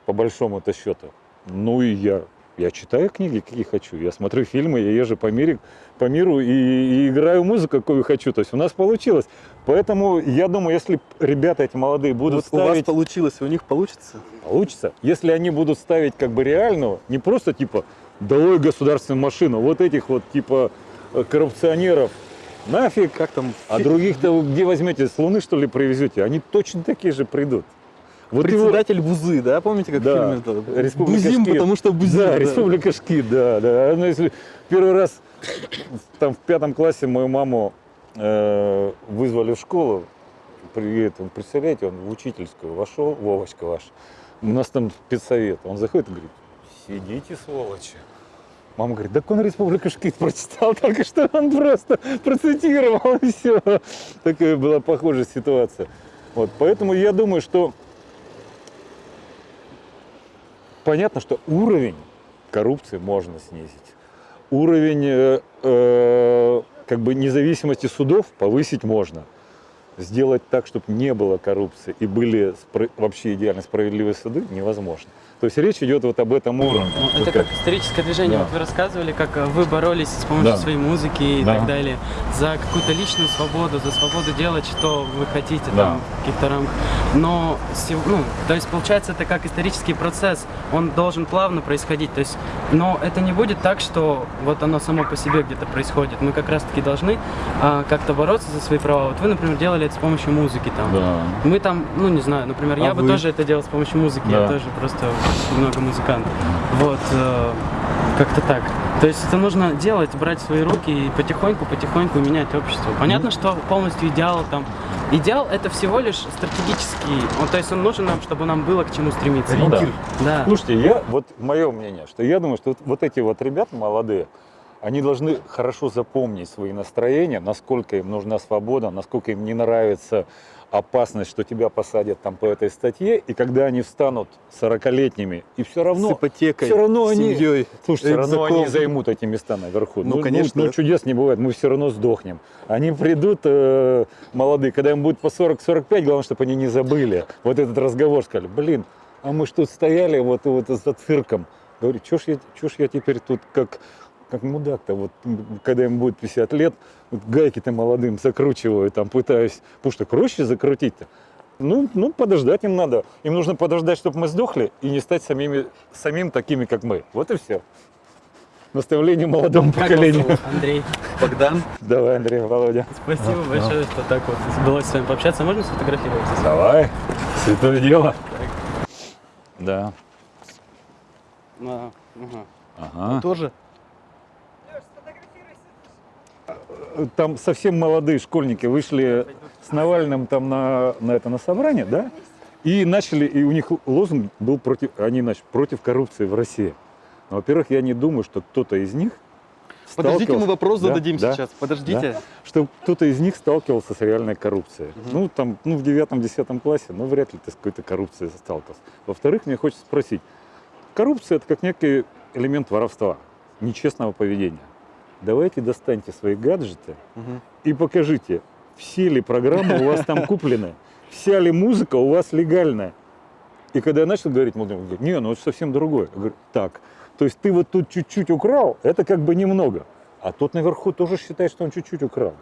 по большому-то счету. Ну и я, я читаю книги, какие хочу. Я смотрю фильмы, я езжу по, мире, по миру и, и играю музыку, какую хочу. То есть у нас получилось. Поэтому я думаю, если ребята эти молодые будут Вот у вас ставить... получилось, у них получится. Получится. Если они будут ставить как бы реальную, не просто типа долой государственную машину, вот этих вот типа э, коррупционеров, нафиг, Как там? а других-то где возьмете, с Луны что ли привезете? Они точно такие же придут. Вот его- Председатель Бузы, да? Помните, как Да. в фильме? это? Республика Бузим, Шкит. потому что Бузим. Да, Республика Шкит, да, да. Ну, если первый раз там в пятом классе мою маму э, вызвали в школу, при этом, представляете, он в учительскую вошел, Вовочка ваш, у нас там спецсовет, он заходит и говорит, сидите, сволочи. Мама говорит, так он Республика Шкит прочитал только что, он просто процитировал, и все. Такая была похожая ситуация. Вот, поэтому я думаю, что понятно, что уровень коррупции можно снизить. Уровень э, э, как бы независимости судов повысить можно. Сделать так, чтобы не было коррупции и были вообще идеально справедливые суды, невозможно. То есть речь идет вот об этом уровне. Ну, Вот это как историческое движение. Да. Вот вы рассказывали, как э, вы боролись с помощью Да. своей музыки и Да. так далее за какую-то личную свободу, за свободу делать, что вы хотите Да. там в каких-то рамках. Но ну, то есть получается это как исторический процесс, он должен плавно происходить. То есть, но это не будет так, что вот оно само по себе где-то происходит. Мы как раз-таки должны а, как-то бороться за свои права. Вот вы, например, делали это с помощью музыки там. Да. Мы там, ну не знаю, например, я А бы вы? тоже это делал с помощью музыки, я Да. тоже просто много музыкант. Вот, э, как-то так. То есть это нужно делать, брать в свои руки и потихоньку-потихоньку менять общество. Понятно, что полностью идеал там. Идеал это всего лишь стратегический, он, то есть он нужен нам, чтобы нам было к чему стремиться. Ну да. Да. Слушайте, я, вот мое мнение, что я думаю, что вот, вот эти вот ребята молодые, они должны хорошо запомнить свои настроения, насколько им нужна свобода, насколько им не нравится опасность, что тебя посадят там по этой статье, и когда они встанут 40-летними, и все С равно, ипотекой, всё равно с они- семьей. слушай, все равно они займут эти места наверху. Ну, конечно. Ну, чудес не бывает, мы все равно сдохнем. Они придут, э, молодые, когда им будет по 40-45, главное, чтобы они не забыли вот этот разговор, сказали, блин, а мы ж тут стояли вот, вот за цирком. Говорю, чё ж я, чё ж я теперь тут как, как мудак-то, вот, когда им будет 50 лет, вот гайки-то молодым закручиваю, там пытаюсь, потому что проще закрутить-то. Ну, ну, подождать им надо. Им нужно подождать, чтобы мы сдохли, и не стать самими, самим такими, как мы. Вот и все. Наставление молодому Как вас поколению. зовут? Андрей. Богдан. Давай, Андрей, Володя. Спасибо большое, что так вот удалось с вами пообщаться. Можно сфотографироваться? Давай. Святое дело. Да. А, ага. Ага. Тоже. Там совсем молодые школьники вышли с Навальным там на, на это на собрание, да? И начали, и у них лозунг был против, они начали против коррупции в России. Но, во-первых, я не думаю, что кто-то из них Подождите, мы вопрос Да, зададим да, сейчас. Подождите. что кто-то из них сталкивался с реальной коррупцией. Ну, там, ну, в девятом-десятом классе, ну, вряд ли ты с какой-то коррупцией сталкивался. Во-вторых, мне хочется спросить, коррупция – это как некий элемент воровства, нечестного поведения. Давайте достаньте свои гаджеты Мгм. и покажите, все ли программы у вас там куплены, вся ли музыка у вас легальная. И когда я начал говорить, он говорит, не, ну это совсем другое. Я говорю, так, то есть ты вот тут чуть-чуть украл, это как бы немного. А тот наверху тоже считает, что он чуть-чуть украл.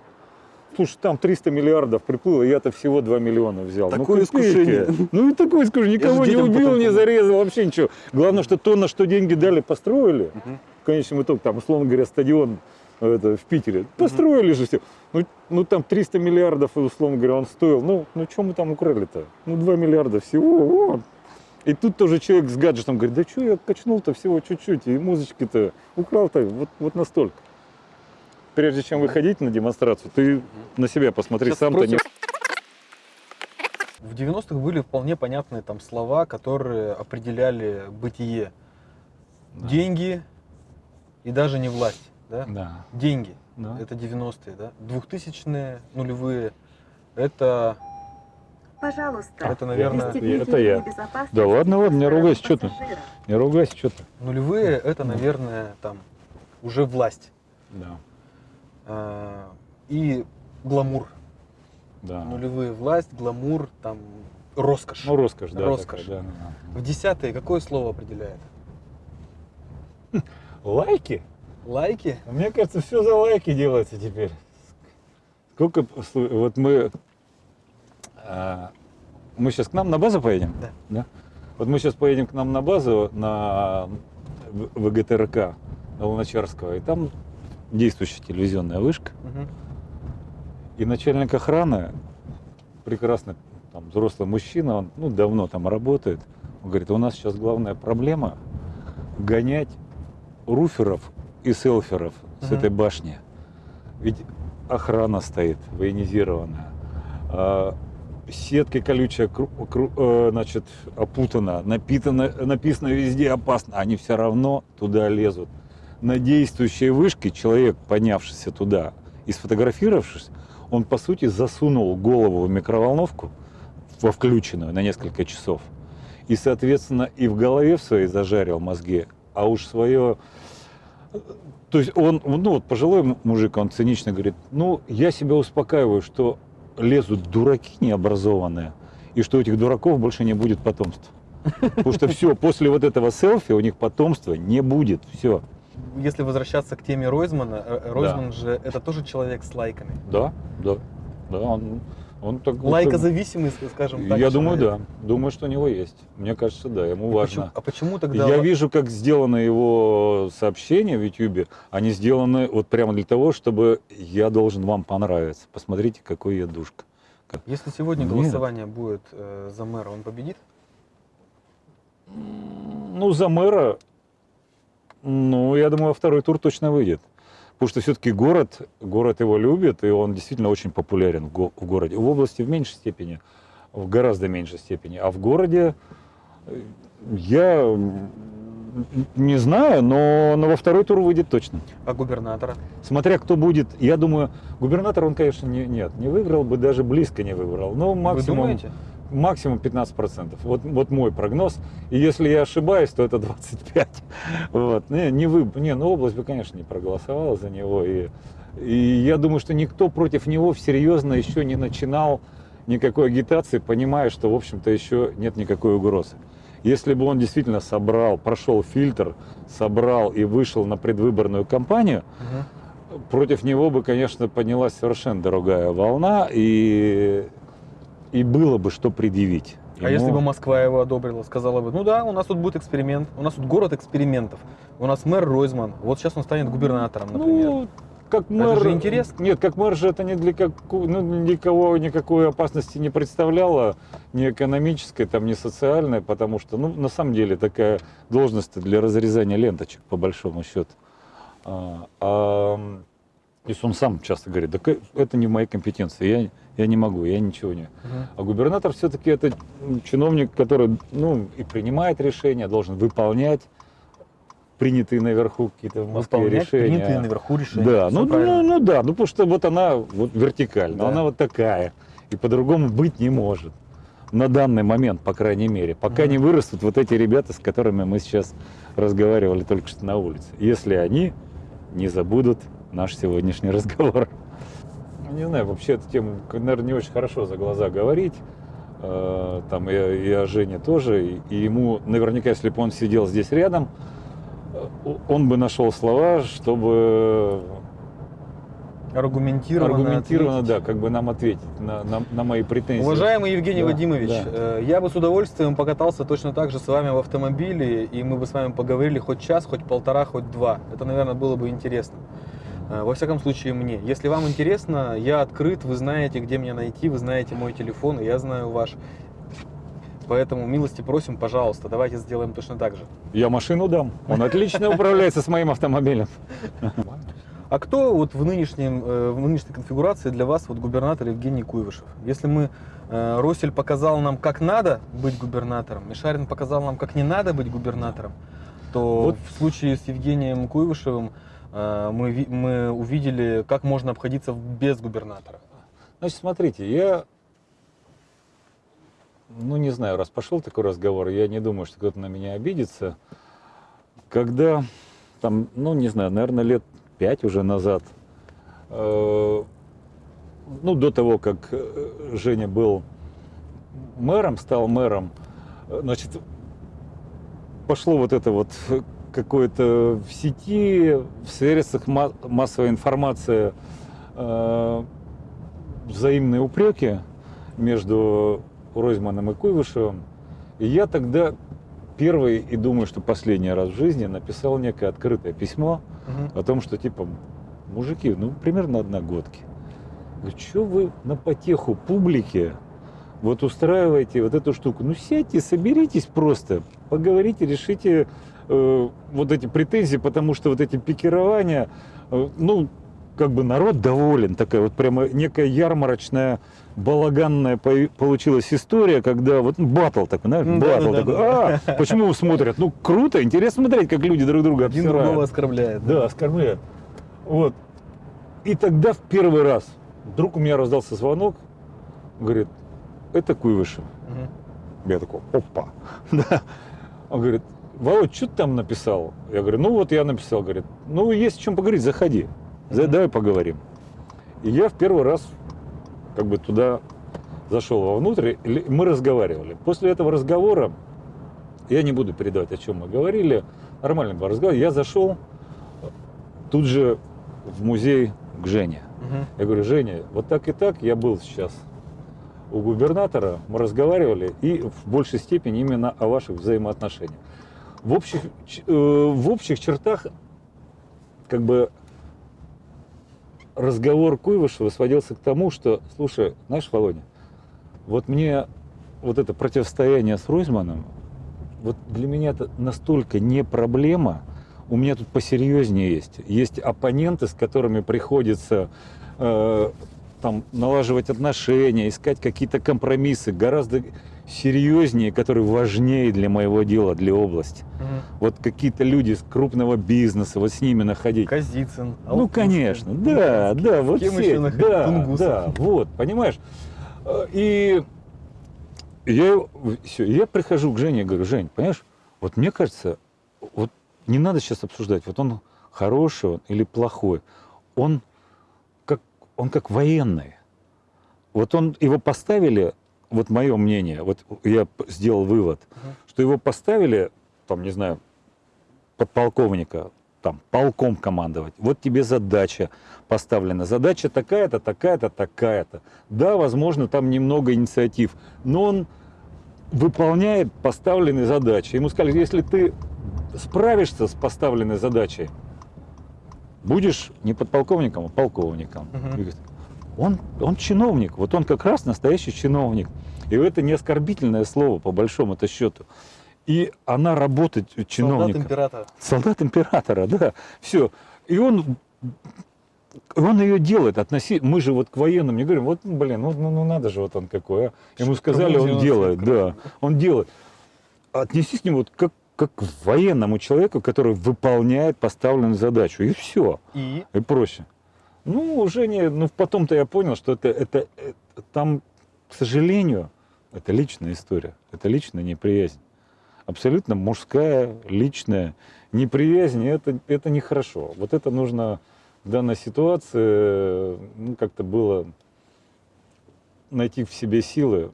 Слушай, там 300 миллиардов приплыло, я-то всего 2 миллиона взял. Такое ну, копейки. искушение. Ну и такое искушение. Никого не убил, потом не зарезал, вообще ничего. Главное, что то, на что деньги дали, построили. Мгм. Конечном итоге, там, условно говоря, стадион э, это, в Питере. Построили же все. Ну, ну, там 300 миллиардов, и, условно говоря, он стоил. Ну, ну что мы там украли-то? Ну, 2 миллиарда всего. вот. И тут тоже человек с гаджетом говорит, да что я качнул-то всего чуть-чуть, и музычки-то украл-то вот, вот настолько. Прежде чем выходить на демонстрацию, ты на себя посмотри, сам-то не... В 90-х были вполне понятные там слова, которые определяли бытие. Да. Деньги и даже не власть. Да? Да, Деньги. да. Это 90-е. Да? 2000-е, нулевые. Это, Пожалуйста. это наверное, пристегните это я. Да ладно, ладно, не ругайся, что ты? Не ругайся, что ты. нулевые, это, наверное, там уже власть. Да, А, И гламур. да. Нулевые власть, гламур, там роскошь. Ну, роскошь, да. Роскошь. такая, да, да, В десятые какое слово определяет? да. Лайки? Лайки? Мне кажется, все за лайки делается теперь. Сколько, вот мы, а, мы сейчас к нам на базу поедем? Да. Вот мы сейчас поедем к нам на базу, на ВГТРК, на Луначарского, и там действующая телевизионная вышка, Мгм. и начальник охраны, прекрасный там взрослый мужчина, он ну, давно там работает. Он говорит, у нас сейчас главная проблема гонять руферов и селферов с Мгм. этой башни. Ведь охрана стоит военизированная. а, Сетка колючая, кру- кру- э, значит, опутана, напитана, написано везде опасно. Они все равно туда лезут. На действующей вышке человек, поднявшийся туда и сфотографировавшись, он, по сути, засунул голову в микроволновку, во включенную на несколько часов. И, соответственно, и в голове в своей зажарил мозги, а уж свое... То есть он, ну вот пожилой мужик, он цинично говорит, ну, я себя успокаиваю, что лезут дураки необразованные, и что у этих дураков больше не будет потомства. Потому что все, после вот этого селфи у них потомства не будет, все. Если возвращаться к теме Ройзмана, э, Ройзман же это тоже человек с лайками. Да, да, да, он, он так... Лайкозависимый, скажем так. Я думаю, да. Думаю, что у него есть. Мне кажется, да, ему И важно. почему- а почему тогда... Я вижу, как сделаны его сообщения в YouTube. Они сделаны вот прямо для того, чтобы я должен вам понравиться. Посмотрите, какой я душка. Если сегодня Нет. голосование будет э, за мэра, он победит? Ну, за мэра, ну, я думаю, во второй тур точно выйдет. Потому что все-таки город, город его любит, и он действительно очень популярен в, го- в городе. В области в меньшей степени, в гораздо меньшей степени. А в городе э, я не знаю, но, но во второй тур выйдет точно. А губернатора? Смотря кто будет, я думаю, губернатор он, конечно, не, нет, не выиграл бы, даже близко не выиграл. Но Вы максимум, думаете? Максимум 15%. Вот, вот мой прогноз. И если я ошибаюсь, то это 25. Вот. Не, не, вы, не, ну область бы, конечно, не проголосовала за него. И, и я думаю, что никто против него серьезно еще не начинал никакой агитации, понимая, что, в общем-то, еще нет никакой угрозы. Если бы он действительно собрал, прошел фильтр, собрал и вышел на предвыборную кампанию, Мгм. против него бы, конечно, поднялась совершенно другая волна, и, и было бы что предъявить. А ему. если бы Москва его одобрила, сказала бы, ну да, у нас тут будет эксперимент, у нас тут город экспериментов, у нас мэр Ройзман, вот сейчас он станет губернатором, например. Ну, как мэр... же интересно. Нет, как мэр же это ни для, каку- ну, никого никакой опасности не представляло, ни экономической, там, ни социальной, потому что, ну, на самом деле, такая должность для разрезания ленточек, по большому счету. А, а, если он сам часто говорит, да это не в моей компетенции, я, я не могу, я ничего не... Мгм. А губернатор все-таки это чиновник, который ну, и принимает решения, должен выполнять принятые наверху какие-то в Москве Выполнять решения. принятые наверху решения. Да, ну, правильно. ну, ну да, ну потому что вот она вот вертикально, Да. она вот такая, и по-другому быть не может. На данный момент, по крайней мере, пока Мгм. не вырастут вот эти ребята, с которыми мы сейчас разговаривали только что на улице. Если они не забудут наш сегодняшний разговор. Не знаю, вообще эту тему, наверное, не очень хорошо за глаза говорить. Э, Там и, и о Жене тоже. И, ему, наверняка, если бы он сидел здесь рядом, э, он бы нашел слова, чтобы Аргументированно. аргументированно, ответить. да, как бы нам ответить на, на, на мои претензии. Уважаемый Евгений Да, Вадимович, да. э, я бы с удовольствием покатался точно так же с вами в автомобиле, и мы бы с вами поговорили хоть час, хоть полтора, хоть два. Это, наверное, было бы интересно. Э, Во всяком случае, мне. Если вам интересно, я открыт, вы знаете, где меня найти, вы знаете мой телефон, и я знаю ваш. Поэтому милости просим, пожалуйста, давайте сделаем точно так же. Я машину дам. Он отлично управляется с моим автомобилем. А кто вот в, нынешнем, э, в нынешней конфигурации для вас вот губернатор Евгений Куйвышев? Если мы э, Росель показал нам, как надо быть губернатором, Мишарин показал нам, как не надо быть губернатором, то Вот. в случае с Евгением Куйвышевым мы, ви- мы увидели, как можно обходиться без губернатора. Значит, смотрите, я, ну не знаю, раз пошел такой разговор, я не думаю, что кто-то на меня обидится. Когда, там, ну не знаю, наверное, лет пять уже назад, э, ну до того, как э, Женя был мэром, стал мэром, э, значит, пошло вот это вот какое-то в сети, в средствах ма- массовой информации э, взаимные упреки между Ройзманом и Куйвышевым. И я тогда первый и думаю, что последний раз в жизни написал некое открытое письмо Мгм. о том, что типа, мужики, ну примерно одногодки. Что вы на потеху публике вот устраиваете вот эту штуку. Ну сядьте, соберитесь просто, поговорите, решите э, вот эти претензии, потому что вот эти пикирования, э, ну, как бы народ доволен, такая вот прямо некая ярмарочная, балаганная по- получилась история, когда вот ну, батл такой, знаешь, да, батл да, такой, да. а, почему смотрят? Ну, круто, интересно смотреть, как люди друг друга Один обсирают. другого оскорбляет. Да, оскорбляют. Вот. И тогда в первый раз вдруг у меня раздался звонок, говорит, это Куйвышев. Мгм. Я такой, опа. Да. Он говорит, Володь, что ты там написал? Я говорю, ну вот я написал. Говорит, ну есть о чем поговорить, заходи. Давай поговорим. И я в первый раз как бы туда зашел вовнутрь, и мы разговаривали. После этого разговора, я не буду передавать, о чем мы говорили, нормальный был разговор, я зашел тут же в музей к Жене. Мгм. Я говорю, Женя, вот так и так я был сейчас у губернатора, мы разговаривали, и в большей степени именно о ваших взаимоотношениях. В общих, э, в общих чертах, как бы, разговор Куйвышева сводился к тому, что, слушай, знаешь, Володя, вот мне вот это противостояние с Ройзманом, вот для меня это настолько не проблема, у меня тут посерьезнее есть. Есть оппоненты, с которыми приходится э, там налаживать отношения, искать какие-то компромиссы, гораздо серьезнее, которые важнее для моего дела, для области. Мгм. Вот какие-то люди из крупного бизнеса, вот с ними находить. Казицын. Ну, Алтынский, конечно, да, Луганский. да, вот все да, Тунгусов. да, вот, понимаешь? Э, И я, все, я прихожу к Жене и говорю, Жень, понимаешь, вот мне кажется, вот не надо сейчас обсуждать, вот он хороший он или плохой, он как, он как военный. Вот он, его поставили, вот мое мнение, вот я сделал вывод, Мгм. что его поставили, там, не знаю, подполковника, там, полком командовать. Вот тебе задача поставлена. Задача такая-то, такая-то, такая-то. Да, возможно, там немного инициатив, но он выполняет поставленные задачи. Ему сказали, если ты справишься с поставленной задачей, будешь не подполковником, а полковником. Мгм. Он, он чиновник, вот он как раз настоящий чиновник. И это не оскорбительное слово, по большому-то счету. И она работает Солдат чиновником. императора. Солдат императора, да. Все. И он, он ее делает. Относи... Мы же вот к военным не говорим, вот, блин, ну, ну, ну надо же, вот он какой. А. Ему сказали, он делает, да. Он делает. Отнесись к нему вот как, как к военному человеку, который выполняет поставленную задачу. И все. И И проще. Ну, уже не, ну потом-то я понял, что это, это, это там, к сожалению, это личная история, это личная неприязнь. Абсолютно мужская, личная неприязнь, это, это нехорошо. Вот это нужно в данной ситуации, ну, как-то было найти в себе силы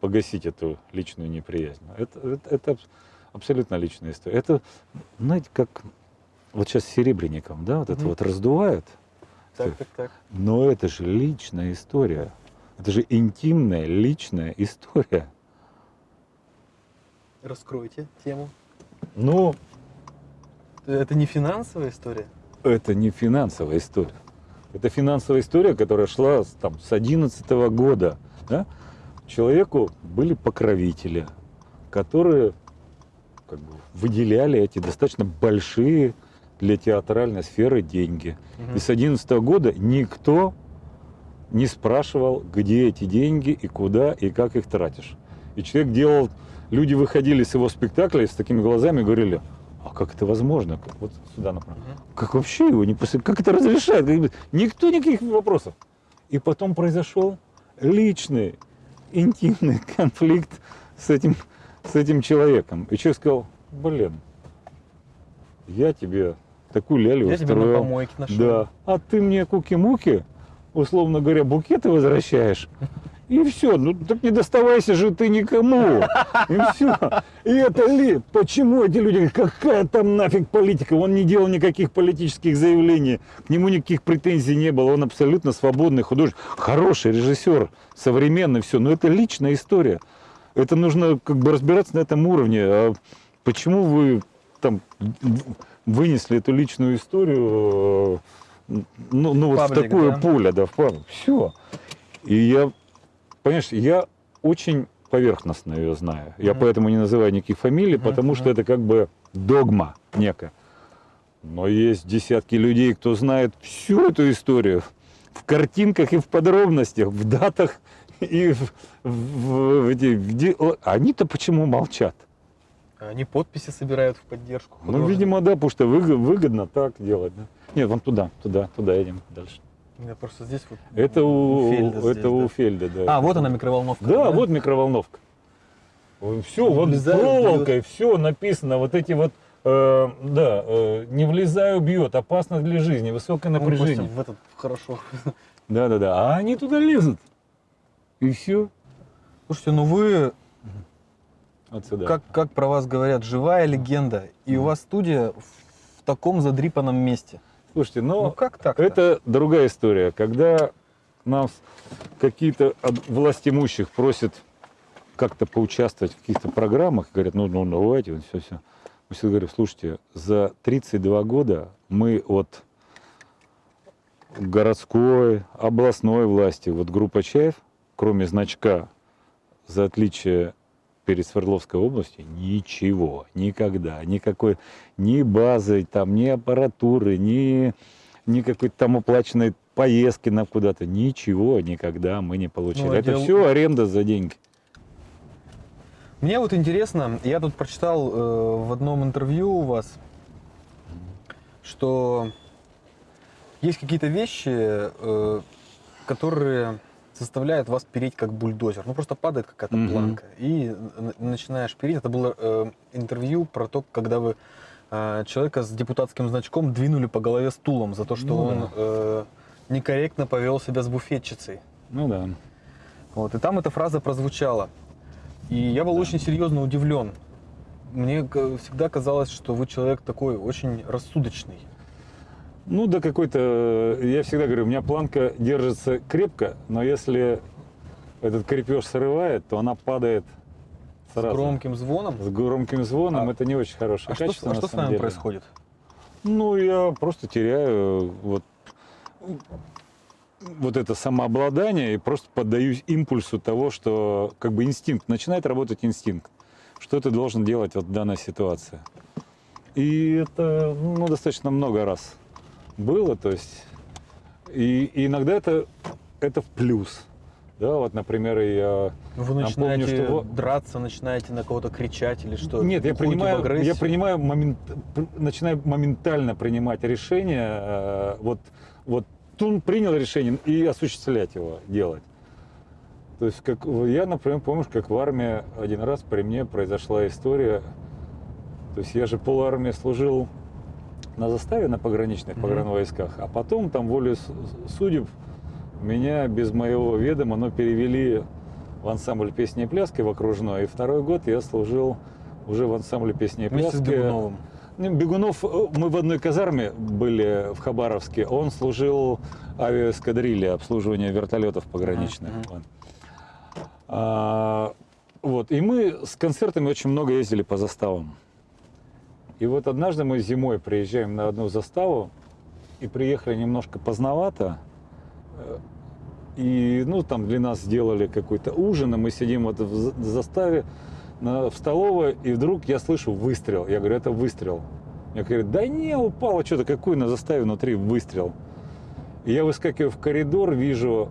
погасить эту личную неприязнь. Это, это, это абсолютно личная история. Это, знаете, как вот сейчас с Серебренником, да, вот это Мгм. вот раздувают, так, так, так. но это же личная история. Это же интимная, личная история. Раскройте тему. Но Это не финансовая история? это не финансовая история. Это финансовая история, которая шла там, с 11 года. Да? Человеку были покровители, которые как бы, выделяли эти достаточно большие для театральной сферы деньги. Мгм. И с 11 года никто не спрашивал, где эти деньги и куда и как их тратишь. И человек делал, люди выходили с его спектакля и с такими глазами говорили, а как это возможно? Вот сюда направо. Мгм. Как вообще его не после, как это разрешает? Никто никаких вопросов. И потом произошел личный, интимный конфликт с этим, с этим человеком. И человек сказал, блин, я тебе такую лялю Я тебя на устроил. помойке нашел. Да. А ты мне куки-муки, условно говоря, букеты возвращаешь. И все, ну так не доставайся же ты никому. И все. И это ли? Почему эти люди, какая там нафиг политика? Он не делал никаких политических заявлений, к нему никаких претензий не было. Он абсолютно свободный художник, хороший режиссер, современный, все. Но это личная история. Это нужно как бы разбираться на этом уровне. А почему вы там вынесли эту личную историю э, ну, ну вот в Паблик, такое да? поле, да, в паблик. Все. И я, понимаешь, я очень поверхностно ее знаю. Я Мгм. поэтому не называю никаких фамилий, потому что мгм. это как бы догма некая. Но есть десятки людей, кто знает всю эту историю в картинках и в подробностях, в датах и в, в- в эти- где- о, Они-то почему молчат? Они подписи собирают в поддержку. Ну, видимо, да, потому что выго- выгодно так делать. да. Нет, вон туда, туда, туда едем дальше. Я просто здесь вот. Это у, Фельда это здесь, у да. Фельда, да. А, вот она микроволновка. Да, вот микроволновка. Все, вот Влезает, проволокой, все написано, вот эти вот, э, да, э, не влезаю, бьет, опасно для жизни, высокое напряжение. Костя, в этот хорошо. Да, да, да. А они туда лезут. И все. Слушайте, ну вы, Вот сюда. как, как про вас говорят, живая легенда. И у вас студия в таком задрипанном месте. Слушайте, Ну но как так? это другая история. Когда нас какие-то от властимущих просят как-то поучаствовать в каких-то программах, говорят, ну, ну давайте, вот все, все. Мы всегда говорим, слушайте, за 32 года мы от городской, областной власти, вот группа Чаев, кроме значка за отличие перед Свердловской областью, ничего, никогда, никакой, ни базы, там, ни аппаратуры, ни, ни какой-то там оплаченной поездки на куда-то, ничего никогда мы не получили. Ну, Это отдел- все аренда за деньги. Мне вот интересно, я тут прочитал э, в одном интервью у вас, что есть какие-то вещи, э, которые заставляют вас переть как бульдозер. Ну просто падает какая-то Мгм. планка и начинаешь переть. Это было э, интервью про то, когда вы э, человека с депутатским значком двинули по голове стулом за то, что Ну он да. э, некорректно повел себя с буфетчицей. Ну да. Вот, и там эта фраза прозвучала. И я был очень серьезно удивлен. Мне всегда казалось, что вы человек такой очень рассудочный. Ну, да какой-то, я всегда говорю, у меня планка держится крепко, но если этот крепеж срывает, то она падает С сразу. громким звоном. С громким звоном А- это не очень хорошее А что, с- качество. а на что с самом вами деле. происходит? Ну, я просто теряю вот, вот это самообладание и просто поддаюсь импульсу того, что как бы инстинкт, начинает работать инстинкт. Что ты должен делать вот в данной ситуации. И это ну, достаточно много раз было, то есть и, и иногда это, это в плюс. Да, вот, например, я Вы Напомню, начинаете что во- драться, начинаете на кого-то кричать или что? Нет, я принимаю, я принимаю момент, начинаю моментально принимать решение, э, вот, вот Тун принял решение и осуществлять его, делать. То есть, как я, например, помнишь, как в армии один раз при мне произошла история. То есть я же пол армии служил на заставе на пограничных погранвойсках, а потом там волей с- судеб меня без моего ведома, но перевели в ансамбль песни и пляски в окружной. И второй год я служил уже в ансамбле песни и Вместе с пляски. Бегуновым. Ну, Бегунов, э, мы в одной казарме были в Хабаровске. Он служил авиаэскадрилье, обслуживание вертолетов пограничных. Мгм, Вот. А, вот. И мы с концертами очень много ездили по заставам. И вот однажды мы зимой приезжаем на одну заставу и приехали немножко поздновато. Э, И, ну, там для нас сделали какой-то ужин, и мы сидим вот в за- заставе на- в столовой, и вдруг я слышу выстрел. Я говорю, это выстрел. Я говорю, да не, упало что-то, какой на заставе внутри выстрел. И я выскакиваю в коридор, вижу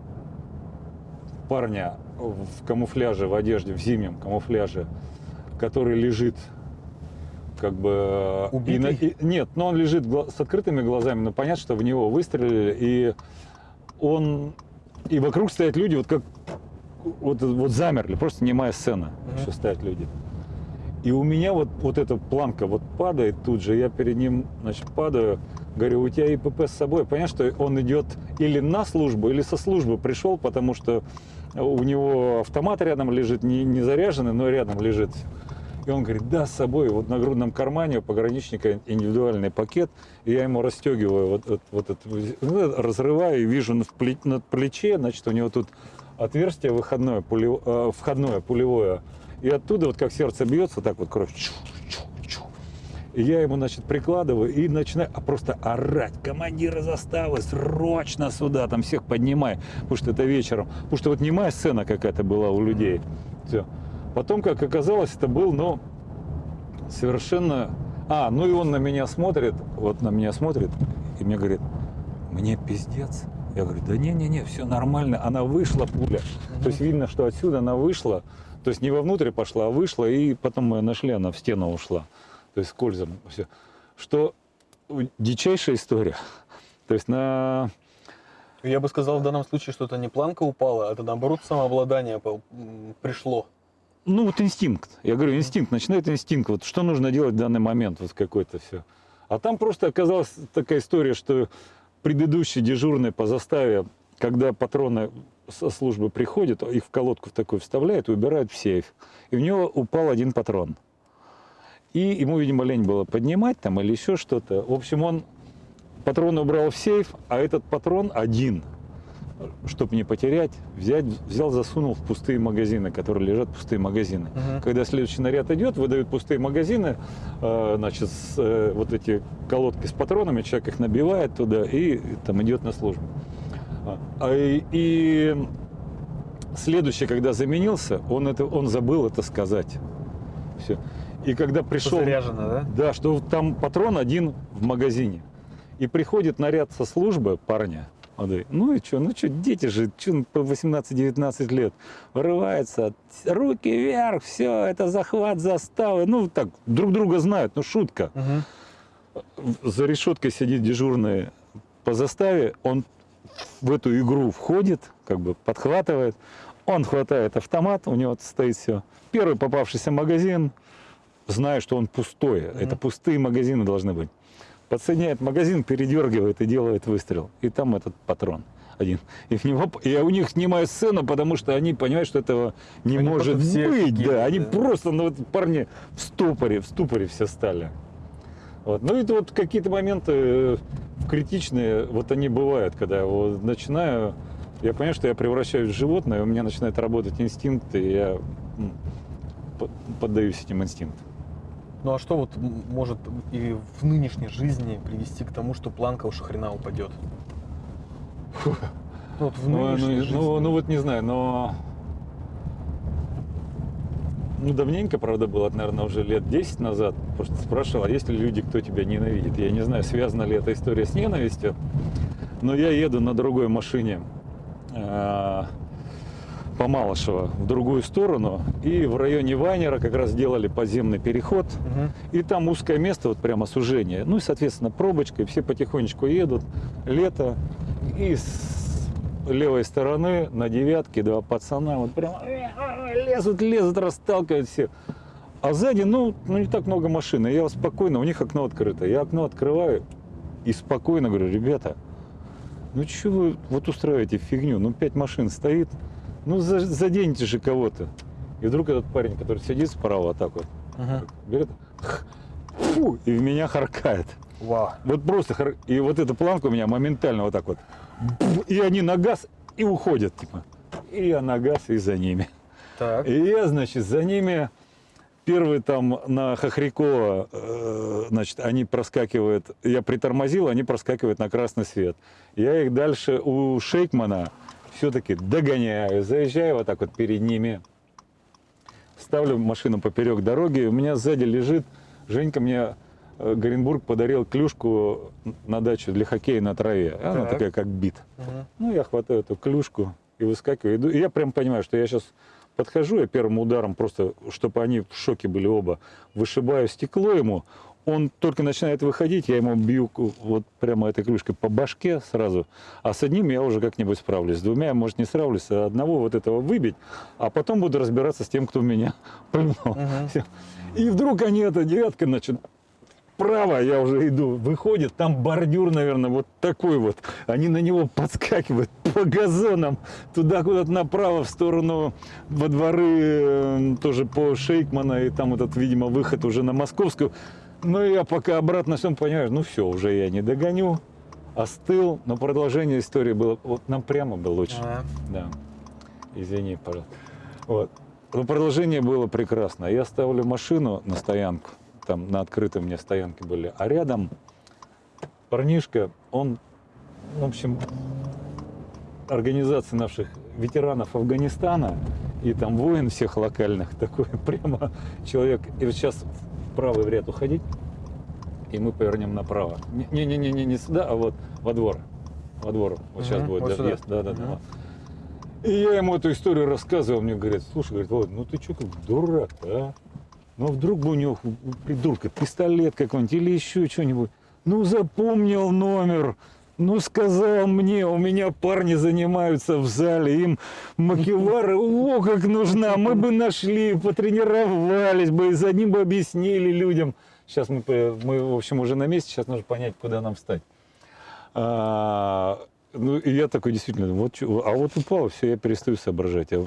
парня в камуфляже, в одежде, в зимнем камуфляже, который лежит как бы... и на- Убитый? и- нет, но он лежит с открытыми глазами, но понятно, что в него выстрелили, и он... И вокруг стоят люди, вот как... Вот, вот замерли, просто немая сцена, Мгм. еще стоят люди. И у меня вот, вот эта планка вот падает тут же, я перед ним, значит, падаю, говорю, у тебя ИПП с собой. Понятно, что он идет или на службу, или со службы пришел, потому что у него автомат рядом лежит, не, не заряженный, но рядом лежит. И он говорит, да, с собой, вот на грудном кармане у пограничника индивидуальный пакет, и я ему расстегиваю вот, вот, вот это, ну, разрываю и вижу на, пле- на плече, значит, у него тут отверстие выходное, пуле- э, входное, пулевое, и оттуда вот как сердце бьется, так вот кровь, чу, чу, чу. И я ему, значит, прикладываю и начинаю а просто орать. Командиры заставы, срочно сюда, там всех поднимай. Потому что это вечером. Потому что вот немая сцена какая-то была у людей. Все. Потом, как оказалось, это был, ну, совершенно... А, ну и он на меня смотрит, вот на меня смотрит, и мне говорит, мне пиздец. Я говорю, да не-не-не, все нормально. Она вышла, пуля. То есть видно, что отсюда она вышла. То есть не вовнутрь пошла, а вышла, и потом мы ее нашли, она в стену ушла. То есть скользом. Все. Что дичайшая история. То есть на... Я бы сказал в данном случае, что это не планка упала, а это наоборот самообладание пришло. Ну вот инстинкт. Я говорю, инстинкт. Начинает инстинкт. Вот что нужно делать в данный момент. Вот какой-то все. А там просто оказалась такая история, что предыдущий дежурный по заставе, когда патроны со службы приходят, их в колодку в такой вставляют и убирают в сейф. И в него упал один патрон. И ему, видимо, лень было поднимать там или еще что-то. В общем, он патрон убрал в сейф, а этот патрон один, чтобы не потерять, взять, взял, засунул в пустые магазины, которые лежат пустые магазины. Мгм. Когда следующий наряд идет, выдают пустые магазины, э, значит, с, э, вот эти колодки с патронами, человек их набивает туда и там идет на службу. А, а и, и следующий, когда заменился, он, это, он забыл это сказать. Все. И когда пришел... Заряжено, да? Да, что там патрон один в магазине. И приходит наряд со службы парня. Говорит, ну и что, ну что, дети же, что по 18-19 лет, вырывается, руки вверх, все, это захват заставы. Ну так, друг друга знают, ну шутка. Мгм. За решеткой сидит дежурный по заставе, он в эту игру входит, как бы подхватывает, он хватает автомат, у него стоит все. Первый попавшийся магазин, зная, что он пустой, это пустые магазины должны быть. Подсоединяет магазин, передергивает и делает выстрел. И там этот патрон один. И, в него, и я у них снимаю сцену, потому что они понимают, что этого не Они может быть. офигели, Да. Они да. просто, ну вот парни в ступоре, в ступоре все стали. Вот. Ну это вот какие-то моменты э, критичные, вот они бывают, когда я вот начинаю, я понимаю, что я превращаюсь в животное, у меня начинает работать инстинкт, и я поддаюсь этим инстинктам. Ну а что вот может и в нынешней жизни привести к тому, что планка уж хрена упадет? Ну, вот в Ну, ну, нынешней ну, жизни. ну, вот не знаю, но... Ну, давненько, правда, было, наверное, уже лет 10 назад. Просто спрашивал, а есть ли люди, кто тебя ненавидит? Я не знаю, связана ли эта история с ненавистью, но я еду на другой машине э, по Малышево в другую сторону, и в районе Вайнера как раз делали подземный переход, Мгм. и там узкое место, вот прямо сужение. Ну и, соответственно, пробочка, и все потихонечку едут. Лето. И с левой стороны на девятке два пацана вот прямо э, лезут, лезут, расталкивают всех. А сзади, ну, ну, не так много машин. И я спокойно, у них окно открыто. Я окно открываю и спокойно говорю, ребята, ну что вы вот устраиваете фигню? Ну, пять машин стоит, ну, за- заденьте же кого-то. И вдруг этот парень, который сидит справа, вот так вот, Мгм. берет, фу, и в меня харкает. Вау. Вот просто, хар- и вот эта планка у меня моментально вот так вот. И они на газ и уходят, типа. И я на газ и за ними. Так. И я, значит, за ними первый там на Хохрякова, э, значит, они проскакивают, я притормозил, они проскакивают на красный свет. Я их дальше у Шейкмана все-таки догоняю, заезжаю вот так вот перед ними, ставлю машину поперек дороги, у меня сзади лежит, Женька мне э, Горенбург подарил клюшку на дачу для хоккея на траве. Она Так. такая, как бит. Мгм. Ну, я хватаю эту клюшку и выскакиваю. Иду. И я прям понимаю, что я сейчас подхожу, я первым ударом просто, чтобы они в шоке были оба, вышибаю стекло ему. Он только начинает выходить, я ему бью вот прямо этой клюшкой по башке сразу. А с одним я уже как-нибудь справлюсь. С двумя, я, может, не справлюсь, а одного вот этого выбить, а потом буду разбираться с тем, кто меня пульнул. Мгм. Всё. И вдруг они, эта девятка, значит, вправо я уже иду, выходит, там бордюр, наверное, вот такой вот. Они на него подскакивают по газонам, туда куда-то направо, в сторону во дворы, э, тоже по Шейкмана, и там этот, видимо, выход уже на Московскую. Ну, я пока обратно всем понимаю, ну все, уже я не догоню, остыл, но продолжение истории было, вот нам прямо было лучше. А, Да. Извини, пожалуйста. Вот. Но продолжение было прекрасно. Я ставлю машину на стоянку, там на открытой мне стоянке были. А рядом парнишка, он, в общем, организации наших ветеранов Афганистана и там воин всех локальных, такой прямо человек. И вот сейчас в правый ряд уходить, и мы повернем направо. Не-не-не, не сюда, а вот во двор. Во двор. Вот сейчас будет вот въезд. Да, да, да. Мгм. И я ему эту историю рассказывал, мне говорят, слушай, говорит, Володь, ну ты что как дурак а? Ну вдруг бы у него, у придурка, пистолет какой-нибудь или еще что-нибудь. Ну запомнил номер, ну сказал мне, у меня парни занимаются в зале, им макевара, о, как нужна, мы бы нашли, потренировались бы, и за ним бы объяснили людям. Сейчас мы, мы, в общем, уже на месте, сейчас нужно понять, куда нам встать. А, ну, и я такой, действительно, вот, а вот упал, все, я перестаю соображать. Я-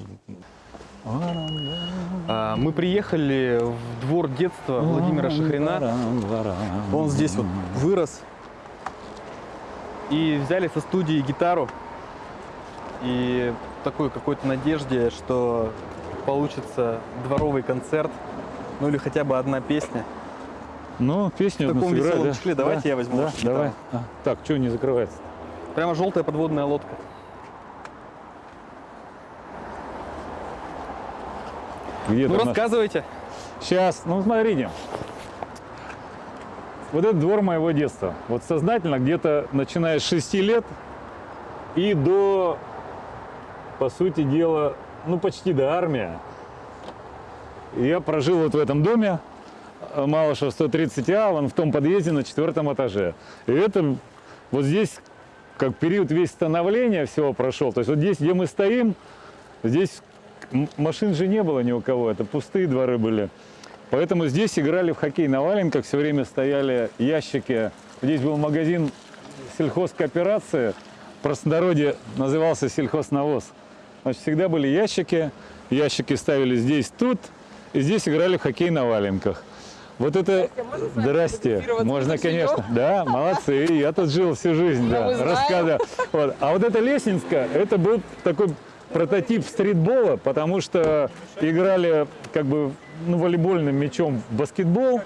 А, Мы приехали в двор детства Владимира Шахрина. Он здесь вот вырос. И взяли со студии гитару. И в такой какой-то надежде, что получится дворовый концерт. Ну или хотя бы одна песня. Ну, песню В таком сыграй, веселом да? Давайте Да, я возьму Да, давай. А, так, что не закрывается? Прямо желтая подводная лодка. Где Ну там наш- рассказывайте. Сейчас, ну смотрите. Вот это двор моего детства. Вот сознательно где-то начиная с 6 лет и до, по сути дела, ну почти до армии. Я прожил вот в этом доме, Малышева 130А, он в том подъезде на четвертом этаже. И это вот здесь как период весь становления всего прошел. То есть вот здесь, где мы стоим, здесь машин же не было ни у кого, это пустые дворы были. Поэтому здесь играли в хоккей на валенках, все время стояли ящики. Здесь был магазин сельхозкооперации, в простонародье назывался сельхознавоз. Значит, всегда были ящики, ящики ставили здесь, тут, и здесь играли в хоккей на валенках. Вот это... Здрасте. Можно, конечно. Да, молодцы. Я тут жил всю жизнь, да. Рассказываю. Вот. А вот эта Лесинская, это был такой прототип стритбола, потому что играли как бы ну, волейбольным мячом в баскетбол,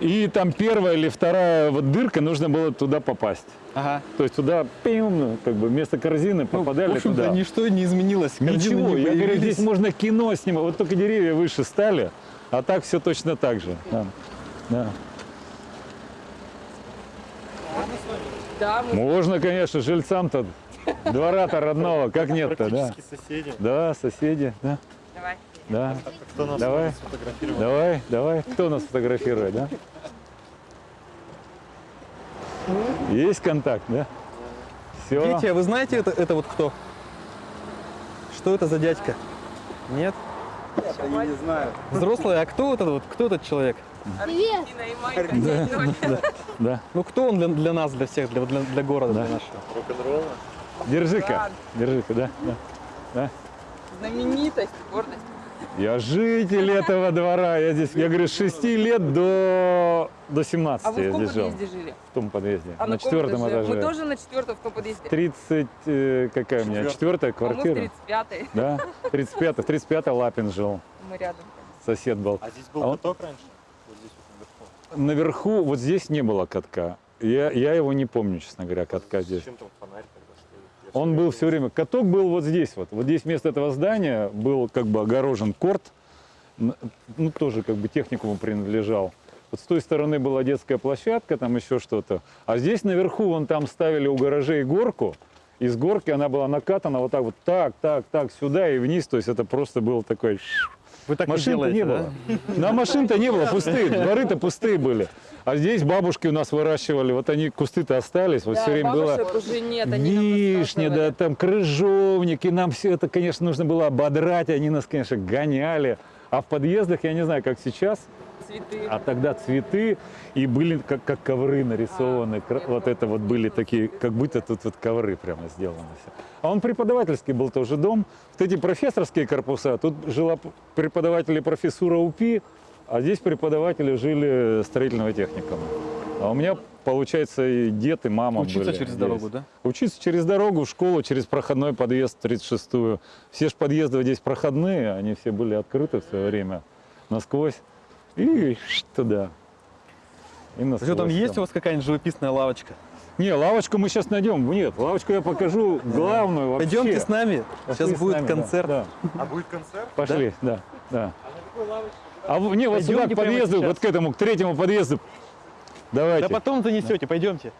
и там первая или вторая вот дырка, нужно было туда попасть. Ага. То есть туда, пим, ну, как бы вместо корзины попадали Ну, в туда. ничто не изменилось. Картины Ничего, не я говорю, здесь можно кино снимать. Вот только деревья выше стали, а так все точно так же. Да. Да. Да, мы Можно, конечно, жильцам-то двора-то родного, как нет-то, да? соседи. Да, соседи, да, да. Кто нас Давай. сфотографировал? Давай, давай. Кто нас фотографирует, да? Есть контакт, да? Все. Петя, вы знаете, это, это вот кто? Что это за дядька? Нет? Я не знаю. Взрослый, а кто этот вот, кто этот человек? Аргентина и Майка. Да. Ну кто он для, для нас, для всех, для, для, для города, Да. для нашего? Рок-н-ролла? Держи-ка. Держи-ка, да. да. Знаменитость, гордость. Я житель этого двора. Я здесь, я говорю, с 6 лет до, до 17 А вы в я здесь жил. подъезде жили? В том подъезде. А на каком четвертом этаже. Мы тоже на четвертом в том подъезде. 30, э, какая у меня? Четвертая А мы в квартира. 35-й. Да, 35 в 35 Лапин жил. Мы рядом. Сосед был. А здесь был А он- каток раньше? Вот здесь вот наверху. Наверху, вот здесь не было катка. Я, я его не помню, честно говоря, катка здесь. Зачем там фонарь тогда стоит? Я Он был все время. Каток был вот здесь вот. Вот здесь вместо этого здания был как бы огорожен корт. Ну, тоже как бы техникуму принадлежал. Вот с той стороны была детская площадка, там еще что-то. А здесь наверху, вон там ставили у гаражей горку. И с горки она была накатана вот так вот, так, так, так, сюда и вниз. То есть это просто было такой... Вы так Машин-то не не было. На машин-то не было, пустые, дворы-то пустые были. А здесь бабушки у нас выращивали, вот они, кусты-то остались, вот Да, все время было уже нет, вишня, да, там крыжовник, и нам все это, конечно, нужно было ободрать, они нас, конечно, гоняли. А в подъездах, я не знаю, как сейчас, Цветы. а тогда цветы, и были как, как ковры нарисованы, А, вот это вот были такие, как будто тут вот ковры прямо сделаны все. А он преподавательский был тоже дом. Вот эти профессорские корпуса, тут жила преподаватели профессура УПИ, а здесь преподаватели жили строительного техникума. А у меня, получается, и дед, и мама Учиться были через здесь. дорогу, да? Учиться через дорогу в школу, через проходной подъезд 36-ю. Все же подъезды здесь проходные, они все были открыты в свое время насквозь. И туда. И насквозь Что там есть у вас какая-нибудь живописная лавочка? Не, лавочку мы сейчас найдем. Нет, лавочку я покажу главную вообще. Пойдемте с нами. Пошли Сейчас будет нами, да, концерт. Да, А будет концерт? Пошли, да, да. А в- не, вот сюда, к подъезду, вот к этому, к третьему подъезду. Давайте. Да потом занесете, пойдемте.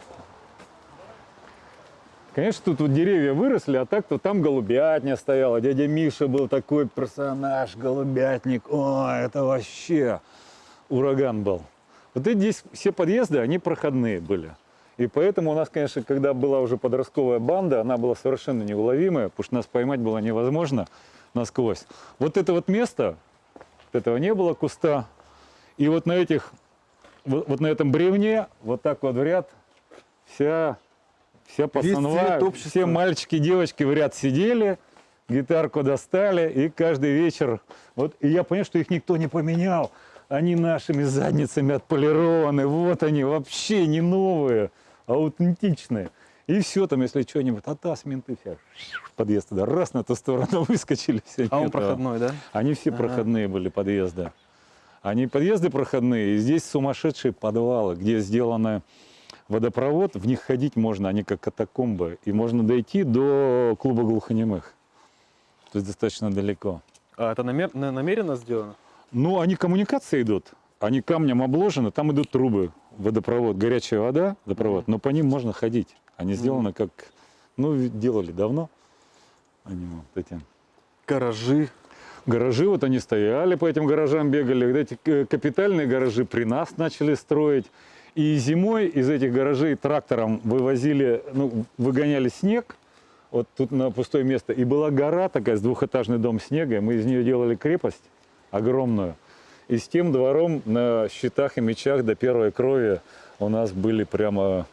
Конечно, тут вот деревья выросли, а так-то там голубятня стояла. Дядя Миша был такой персонаж, голубятник. О, это вообще ураган был. Вот эти здесь все подъезды, они проходные были. И поэтому у нас, конечно, когда была уже подростковая банда, она была совершенно неуловимая, потому что нас поймать было невозможно насквозь. Вот это вот место, вот этого не было куста. И вот на этих, вот, вот на этом бревне, вот так вот в ряд, вся, вся пацанва, все мальчики, девочки в ряд сидели, гитарку достали, и каждый вечер, вот, и я понял, что их никто не поменял. Они нашими задницами отполированы, вот они, вообще не новые, а аутентичные. И все там, если что-нибудь, а менты все, подъезд туда, раз на ту сторону выскочили, все. А он проходной, да? Они все Ага. проходные были подъезды. Они подъезды проходные, и здесь сумасшедшие подвалы, где сделаны водопровод, в них ходить можно, они как катакомбы, и можно дойти до клуба глухонемых. То есть достаточно далеко. А это намер- на- намеренно сделано? Ну, они коммуникации идут, они камнем обложены, там идут трубы, водопровод, горячая вода, водопровод, но по ним можно ходить. Они сделаны как, ну, делали давно. Они вот эти Гаражи. Гаражи, вот они стояли по этим гаражам, бегали. Вот эти э, капитальные гаражи при нас начали строить. И зимой из этих гаражей трактором вывозили, ну, выгоняли снег, вот тут на пустое место. И была гора такая, с двухэтажный дом снега, мы из нее делали крепость огромную. И с тем двором на щитах и мечах до первой крови у нас были прямо,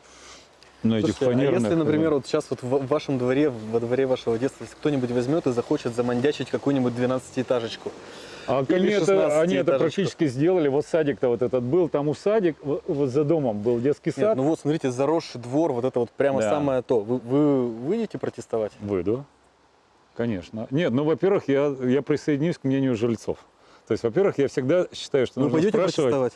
ну, этих Слушайте, а фанерных. если, например, вот сейчас вот в в вашем дворе, во дворе вашего детства, если кто-нибудь возьмет и захочет замандячить какую-нибудь 12-этажечку, А они, это, 16 они это практически сделали. Вот садик-то вот этот был, там у садик, вот за домом был детский Нет, сад. ну вот, смотрите, заросший двор, вот это вот прямо Да. самое то. Вы, вы выйдете протестовать? Выйду, конечно. Нет, ну, во-первых, я, я присоединюсь к мнению жильцов. То есть, во-первых, я всегда считаю, что Вы нужно пойдете спрашивать. протестовать?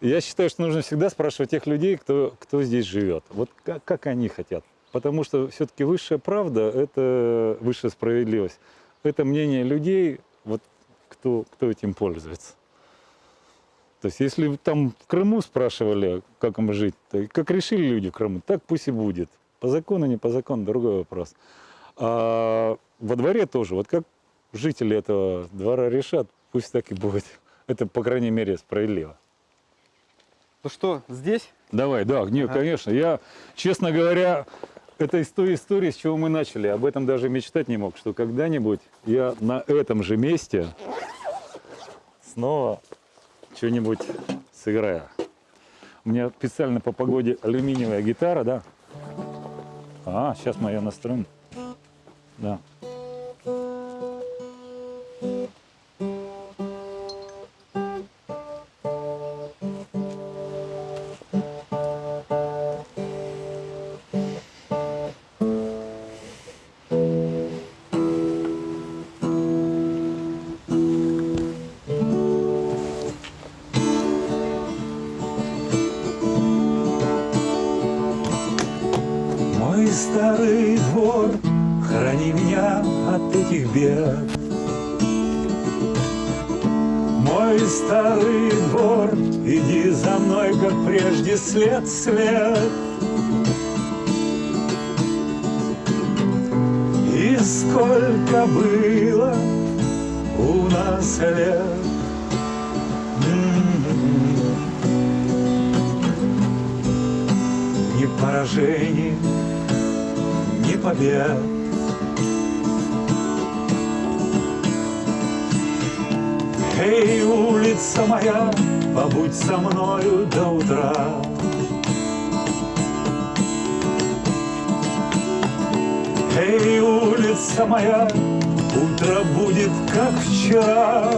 Я считаю, что нужно всегда спрашивать тех людей, кто, кто здесь живет. Вот как, как они хотят. Потому что все-таки высшая правда – это высшая справедливость. Это мнение людей, вот кто, кто этим пользуется. То есть, если там в Крыму спрашивали, как им жить, то как решили люди в Крыму, так пусть и будет. По закону, не по закону, другой вопрос. А во дворе тоже, вот как жители этого двора решат, пусть так и будет. Это, по крайней мере, справедливо. Ну что, здесь? Давай, да, нет, Ага. конечно. Я, честно говоря, это из той истории, с чего мы начали. Об этом даже мечтать не мог, что когда-нибудь я на этом же месте снова что-нибудь сыграю. У меня специально по погоде алюминиевая гитара, да? А, сейчас мы ее настроим. Да. Старый двор, храни меня от этих бед. Мой старый двор, иди за мной, как прежде, след след. И сколько было у нас лет. М-м-м. Ни поражений, ни побед. Эй, улица моя, побудь со мною до утра. Эй, улица моя, утро будет как вчера.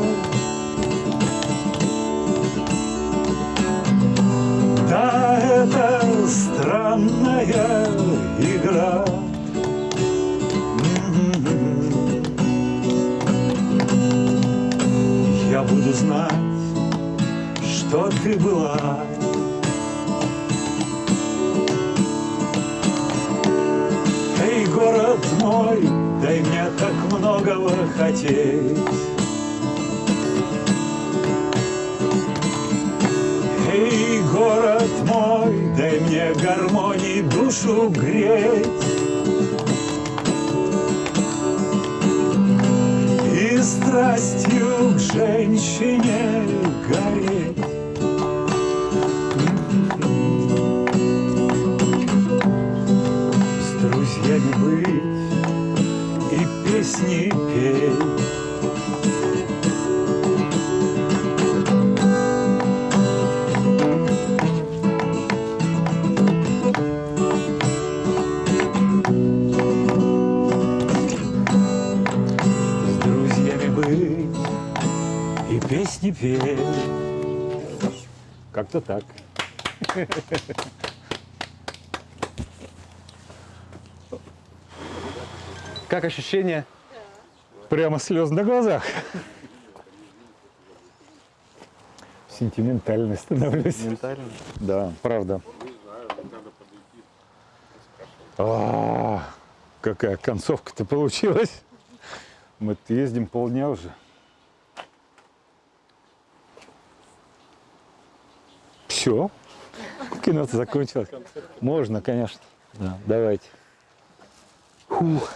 Да, это странная игра. Я буду знать, что ты была. Эй, город мой, дай мне так многого хотеть. Эй, город мой, дай мне гармонии душу греть. И страстью к женщине гореть. С друзьями быть и песни петь. Петь. Как-то так. Как ощущения? Прямо слез на глазах. Сентиментальный становлюсь. Ментально. Да, правда. А, какая концовка-то получилась. Мы ездим полдня уже. Все. Кино-то закончилось. Можно, конечно. Да, давайте. Фух.